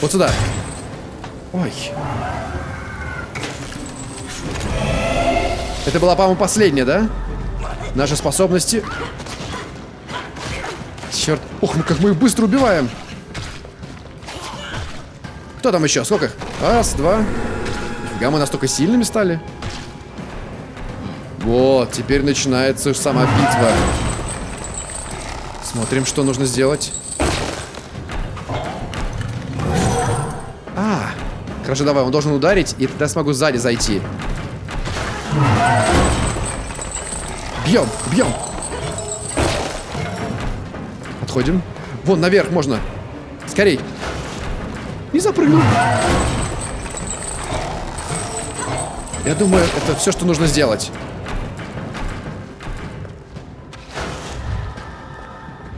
Вот сюда. Ой. Это была, по-моему, последняя, да? Наши способности. Черт. Ох, мы как мы их быстро убиваем. Кто там еще? Сколько? Раз, два. Фига, мы настолько сильными стали. Вот, теперь начинается сама битва. Смотрим, что нужно сделать. А, хорошо, давай, он должен ударить, и тогда смогу сзади зайти. Бьем, бьем. Отходим. Вон, наверх можно. Скорей. Не запрыгнул. Я думаю, это все, что нужно сделать.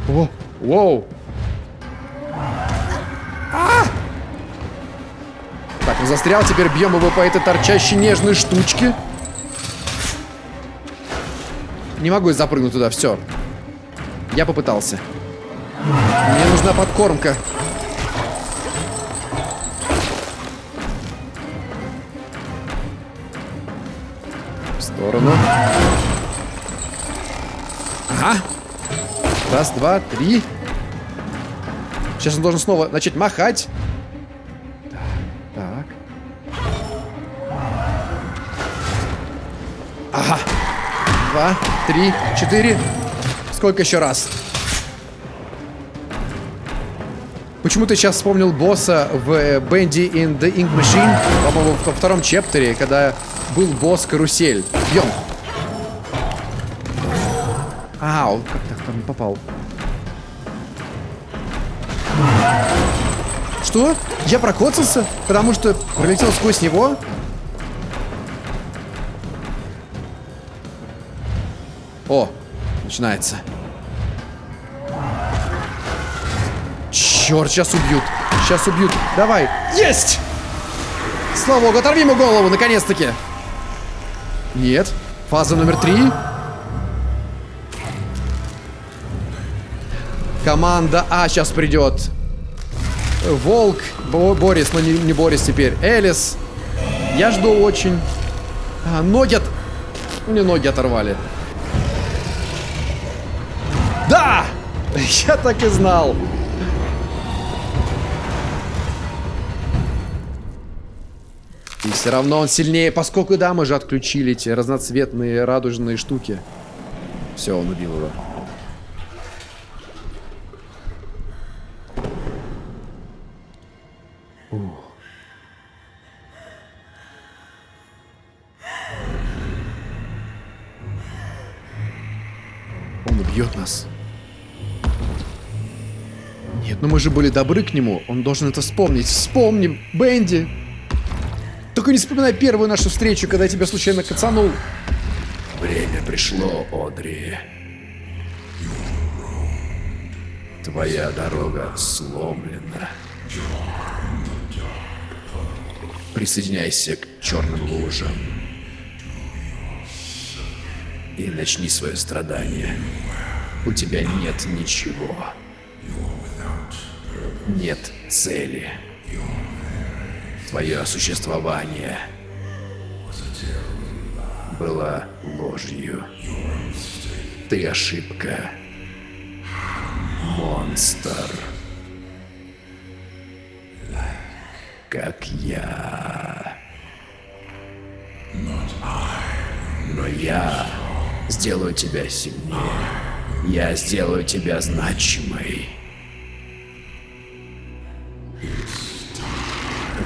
О, воу. А! Так, он застрял, теперь бьем его по этой торчащей нежной штучке. Не могу я запрыгнуть туда, все. Я попытался. Мне нужна подкормка. В сторону. Ага. Раз, два, три. Сейчас он должен снова начать махать. Три, четыре. Сколько еще раз? Почему-то сейчас вспомнил босса в Bendy in the Ink Machine, по-моему, во втором чептере, когда был босс Карусель. Бьем. Ау, как так там попал? Что? Я прокоцался? Потому что пролетел сквозь него? О, начинается. Черт, сейчас убьют. Сейчас убьют. Давай. Есть! Слава богу, оторви ему голову, наконец-таки. Нет. Фаза номер три. Команда А сейчас придет. Волк, Бо Борис, но не, не Борис теперь. Элис. Я жду очень. А, ноги от... Мне ноги оторвали. Я так и знал. И все равно он сильнее, поскольку, да, мы же отключили эти разноцветные радужные штуки. Все, он убил его. Он убьет нас. Ну мы же были добры к нему. Он должен это вспомнить. Вспомним, Бенди. Только не вспоминай первую нашу встречу, когда я тебя случайно кацанул. Время пришло, Одри. Твоя дорога сломлена. Присоединяйся к черным лужам. И начни свое страдание. У тебя нет ничего. Нет цели. Твое существование было ложью. Ты ошибка. Монстр. Как я. Но я сделаю тебя сильнее. Я сделаю тебя значимой.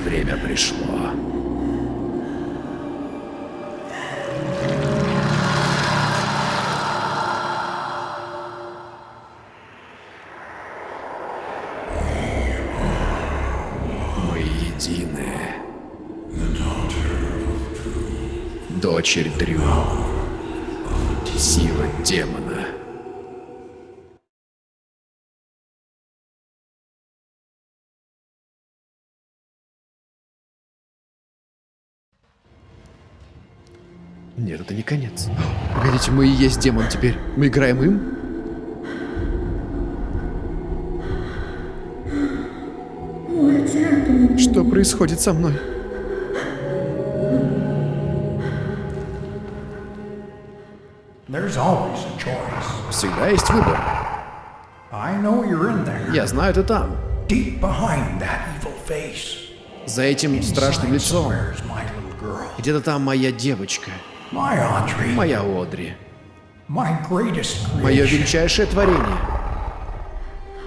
Время пришло. Дочерь Дрю. Сила демона. Есть демон теперь. Мы играем им? Что происходит со мной? Всегда есть выбор. Я знаю, ты там. За этим страшным лицом. Где-то там моя девочка. Моя Одри. My greatest Мое creation. величайшее творение.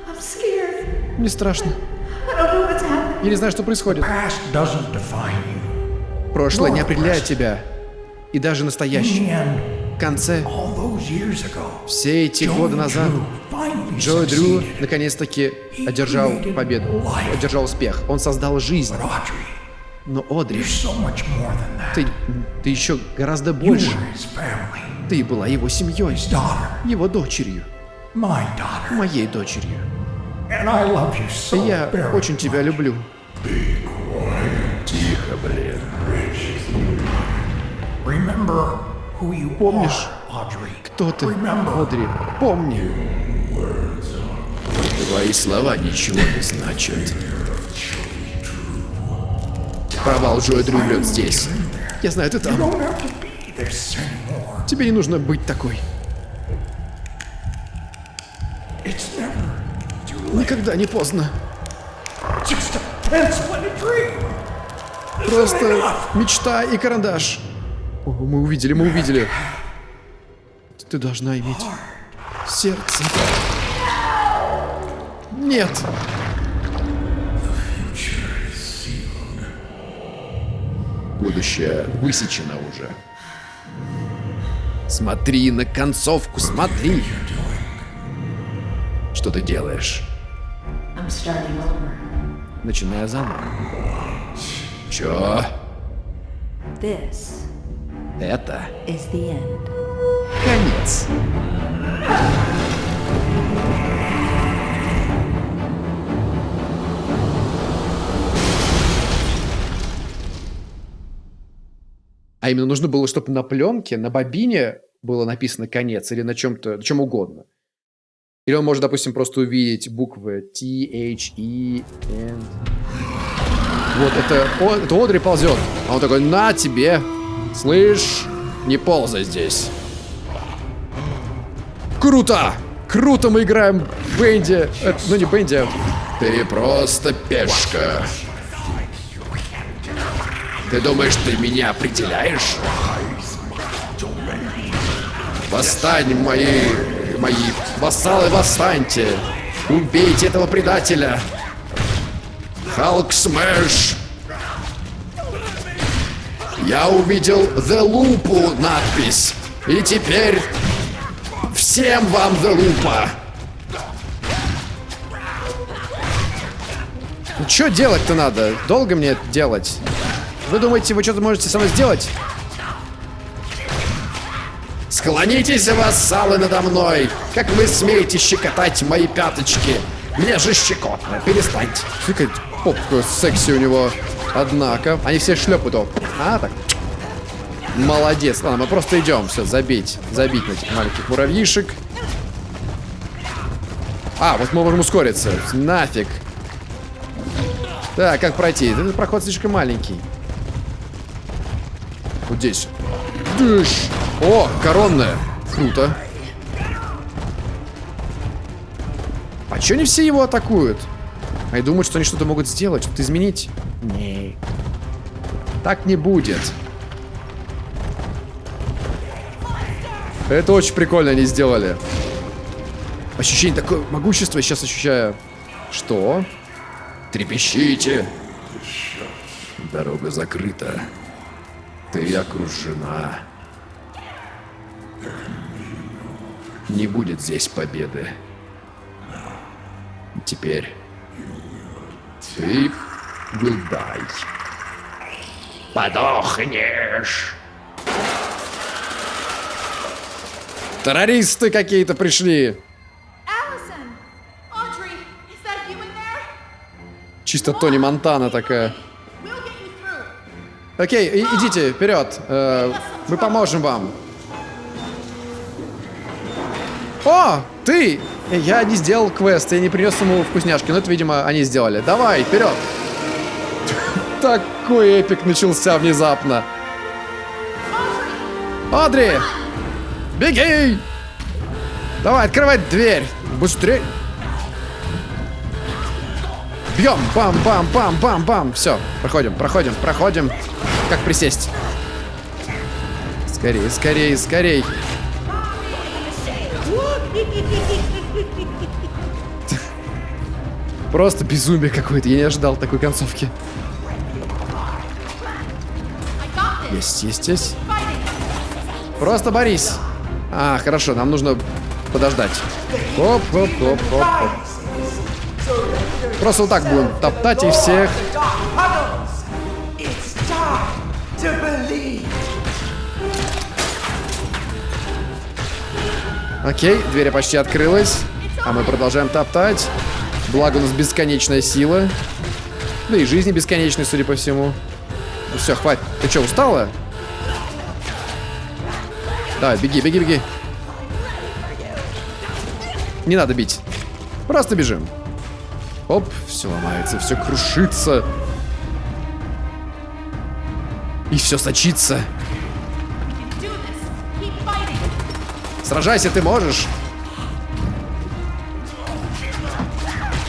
I'm scared. Мне страшно. I don't know what's happening. Я не знаю, что происходит. Past doesn't define you. Прошлое не определяет тебя. И даже настоящее. В конце, все эти годы назад, Джо Дрю наконец-таки одержал победу, одержал успех. Он создал жизнь. Но Одри, ты, ты еще гораздо You больше. Ты была его семьей, его дочерью. Моей дочерью. Я очень тебя люблю. Тихо, блин. Помнишь. Кто ты. Одри? Помни. Твои слова ничего не значат. Провал Джоя здесь. Я знаю, ты там. Тебе не нужно быть такой. Никогда не поздно. Просто мечта и карандаш. О, мы увидели, мы увидели. Ты должна иметь сердце. Нет. Будущее высечено уже. Смотри на концовку, смотри. Что ты делаешь? Начиная заново. Чё? Это конец. А именно нужно было, чтобы на пленке, на бобине было написано конец или на чем-то, на чем угодно. Или он может, допустим, просто увидеть буквы T, H, E, N. Вот это, о, это Одри ползет. А он такой, на тебе. Слышь, не ползай здесь. Круто! Круто мы играем в Бенди. Э, ну не Бенди, а Ты просто пешка. Ты думаешь, ты меня определяешь? Восстань, мои, мои вассалы, восстаньте! Убейте этого предателя! Hulk Smash! Я увидел The Loop надпись. И теперь всем вам The Loop. Ну что делать-то надо? Долго мне делать? Вы думаете, вы что-то можете со мной сделать? Склонитесь, вассалы, надо мной. Как вы смеете щекотать мои пяточки? Мне же щекотно. Перестаньте. Какая попка секси у него. Однако, они все шлепают его. А, так. Молодец. Ладно, мы просто идем. Все, забить. Забить на этих маленьких муравьишек. А, вот мы можем ускориться. Нафиг. Так, как пройти? Этот проход слишком маленький. Вот здесь. Дыш. О, коронная. Круто. А чё они все его атакуют? Они думают, что они что-то могут сделать, что-то изменить. Не. Так не будет. Это очень прикольно они сделали. Ощущение такое могущество сейчас ощущаю. Что? Трепещите. Дорога закрыта. Ты окружена. Не будет здесь победы. Теперь ты die. Подохнешь. Террористы какие-то пришли. Чисто Тони Монтана такая. Окей, и- идите, вперед. Э, мы поможем вам. О, ты! Я не сделал квест, я не принес ему вкусняшки, но это, видимо, они сделали. Давай, вперед! Такой эпик начался внезапно. Одри! Беги! Давай, открывай дверь! Быстрее! Бьем! Бам-бам-бам-бам-бам! Все, проходим, проходим, проходим. Как присесть? Скорее, скорее, скорее. Просто безумие какое-то. Я не ожидал такой концовки. Есть, есть, есть. Просто борись. А, хорошо, нам нужно подождать. Оп, оп, оп, оп, оп. Просто вот так будем топтать и всех. Окей, дверь почти открылась. А мы продолжаем топтать. Благо у нас бесконечная сила. Да и жизни бесконечной, судя по всему. Ну все, хватит. Ты что, устала? Давай, беги, беги, беги. Не надо бить. Просто бежим. Оп, все ломается, все крушится. И все сочится. Сражайся, ты можешь.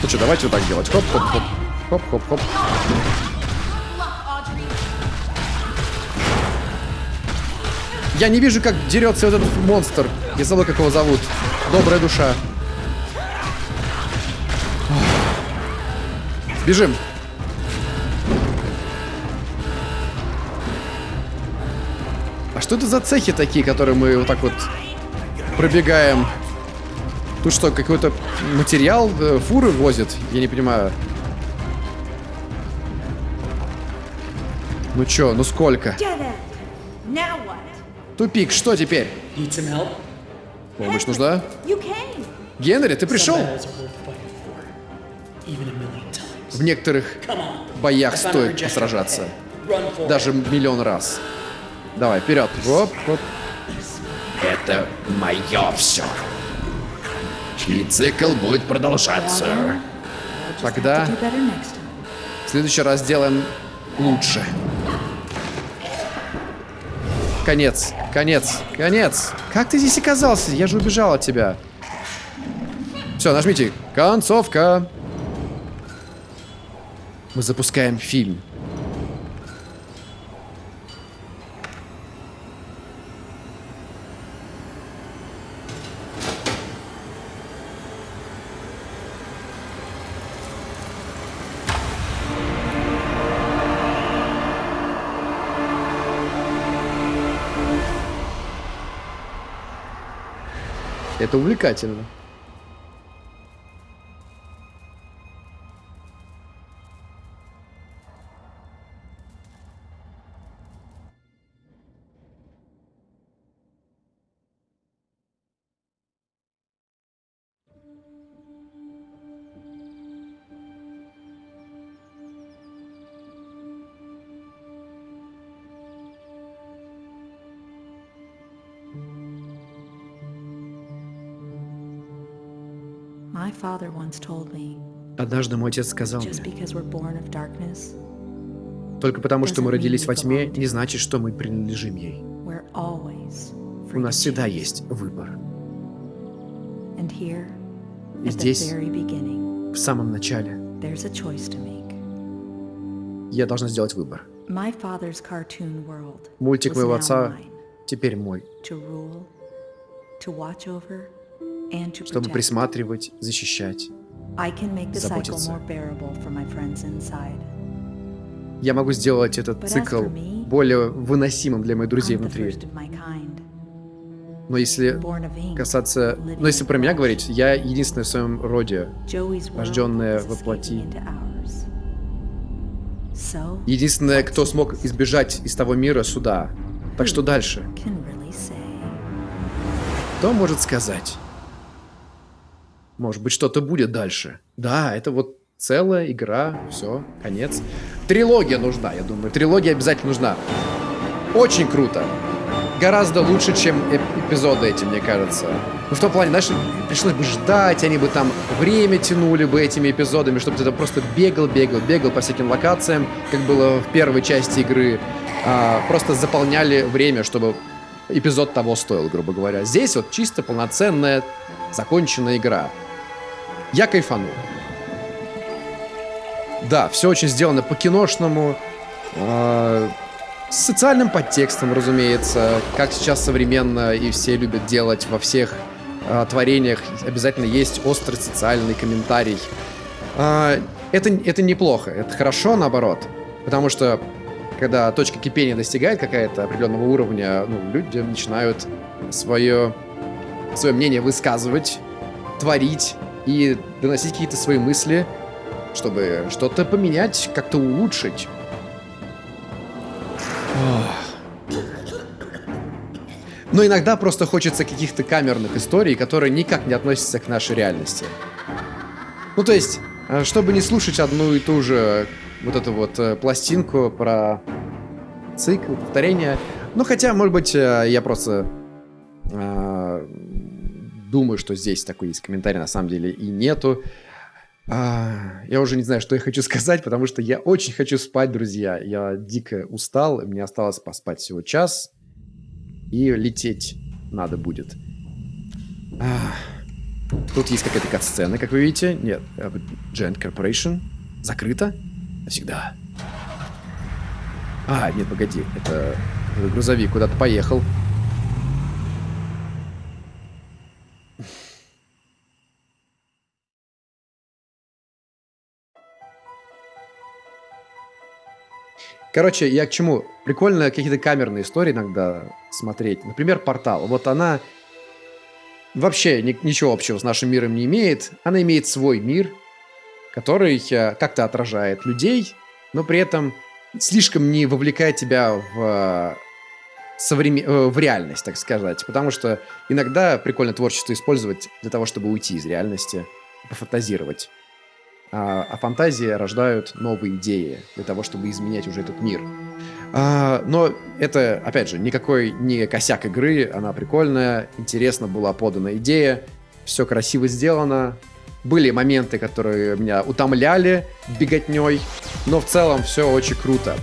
Ну что, давайте вот так делать. Хоп-хоп-хоп. Хоп-хоп-хоп. Я не вижу, как дерется этот монстр. Я забыл, как его зовут. Добрая душа. Бежим. А что это за цехи такие, которые мы вот так вот пробегаем? Тут что, какой-то материал э, фуры возят? Я не понимаю. Ну чё, ну сколько? Тупик, что теперь? Помощь нужна? Генри, ты пришел? В некоторых боях стоит сражаться. Даже миллион раз. Давай, вперед. Оп, оп. Это мое все. И цикл будет продолжаться. Тогда в следующий раз сделаем лучше. Конец, конец, конец. Как ты здесь оказался? Я же убежал от тебя. Все, нажмите. Концовка. Мы запускаем фильм. Это увлекательно. Однажды мой отец сказал мне, только потому, что мы родились во тьме, не значит, что мы принадлежим ей. У нас всегда есть выбор. И здесь, в самом начале, я должна сделать выбор. Мультик моего отца теперь мой, чтобы присматривать, защищать. Заботиться. Я могу сделать этот цикл более выносимым для моих друзей внутри. Но если касаться... Но если про меня говорить, я единственный в своем роде, рожденная во плоти. Единственная, кто смог избежать из того мира суда. Так что дальше? Кто может сказать? Может быть, что-то будет дальше. Да, это вот целая игра, все, конец. Трилогия нужна, я думаю. Трилогия обязательно нужна. Очень круто. Гораздо лучше, чем эп- эпизоды эти, мне кажется. Ну, в том плане, знаешь, пришлось бы ждать, они бы там время тянули бы этими эпизодами, чтобы ты там просто бегал, бегал, бегал по всяким локациям, как было в первой части игры. А, просто заполняли время, чтобы эпизод того стоил, грубо говоря. Здесь вот чисто полноценная, законченная игра. Я кайфанул. Да, все очень сделано по-киношному. э, с социальным подтекстом, разумеется, как сейчас современно и все любят делать во всех э, творениях. Обязательно есть острый социальный комментарий. А, это, это неплохо, это хорошо, наоборот. Потому что, когда точка кипения достигает какая-то определенного уровня, ну, люди начинают свое, свое мнение высказывать, творить и доносить какие-то свои мысли, чтобы что-то поменять, как-то улучшить. Но иногда просто хочется каких-то камерных историй, которые никак не относятся к нашей реальности. Ну, то есть, э, чтобы не слушать одну и ту же вот эту вот э, пластинку про цикл, повторение. Ну, хотя, может быть, э, я просто э, думаю, что здесь такой есть комментарий, на самом деле и нету. А, я уже не знаю, что я хочу сказать, потому что я очень хочу спать, друзья. Я дико устал, мне осталось поспать всего час, и лететь надо будет. А, тут есть какая-то кат-сцена, как вы видите. Нет, Giant Corporation. Закрыто? Навсегда. А, нет, погоди, это грузовик куда-то поехал. Короче, я к чему? Прикольно какие-то камерные истории иногда смотреть. Например, «Портал». Вот она вообще ни, ничего общего с нашим миром не имеет. Она имеет свой мир, который э, как-то отражает людей, но при этом слишком не вовлекает тебя в, э, современ... Э, в реальность, так сказать. Потому что иногда прикольно творчество использовать для того, чтобы уйти из реальности, пофантазировать а, а фантазии рождают новые идеи для того, чтобы изменять уже этот мир. А, но это, опять же, никакой не косяк игры, она прикольная, интересно была подана идея, все красиво сделано. Были моменты, которые меня утомляли беготней, но в целом все очень круто.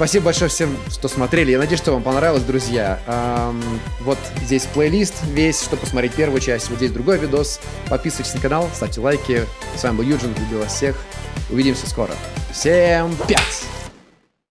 Спасибо большое всем, что смотрели. Я надеюсь, что вам понравилось, друзья. Эм, вот здесь плейлист весь, чтобы посмотреть первую часть. Вот здесь другой видос. Подписывайтесь на канал, ставьте лайки. С вами был Юджин. Люблю вас всех. Увидимся скоро. Всем пять!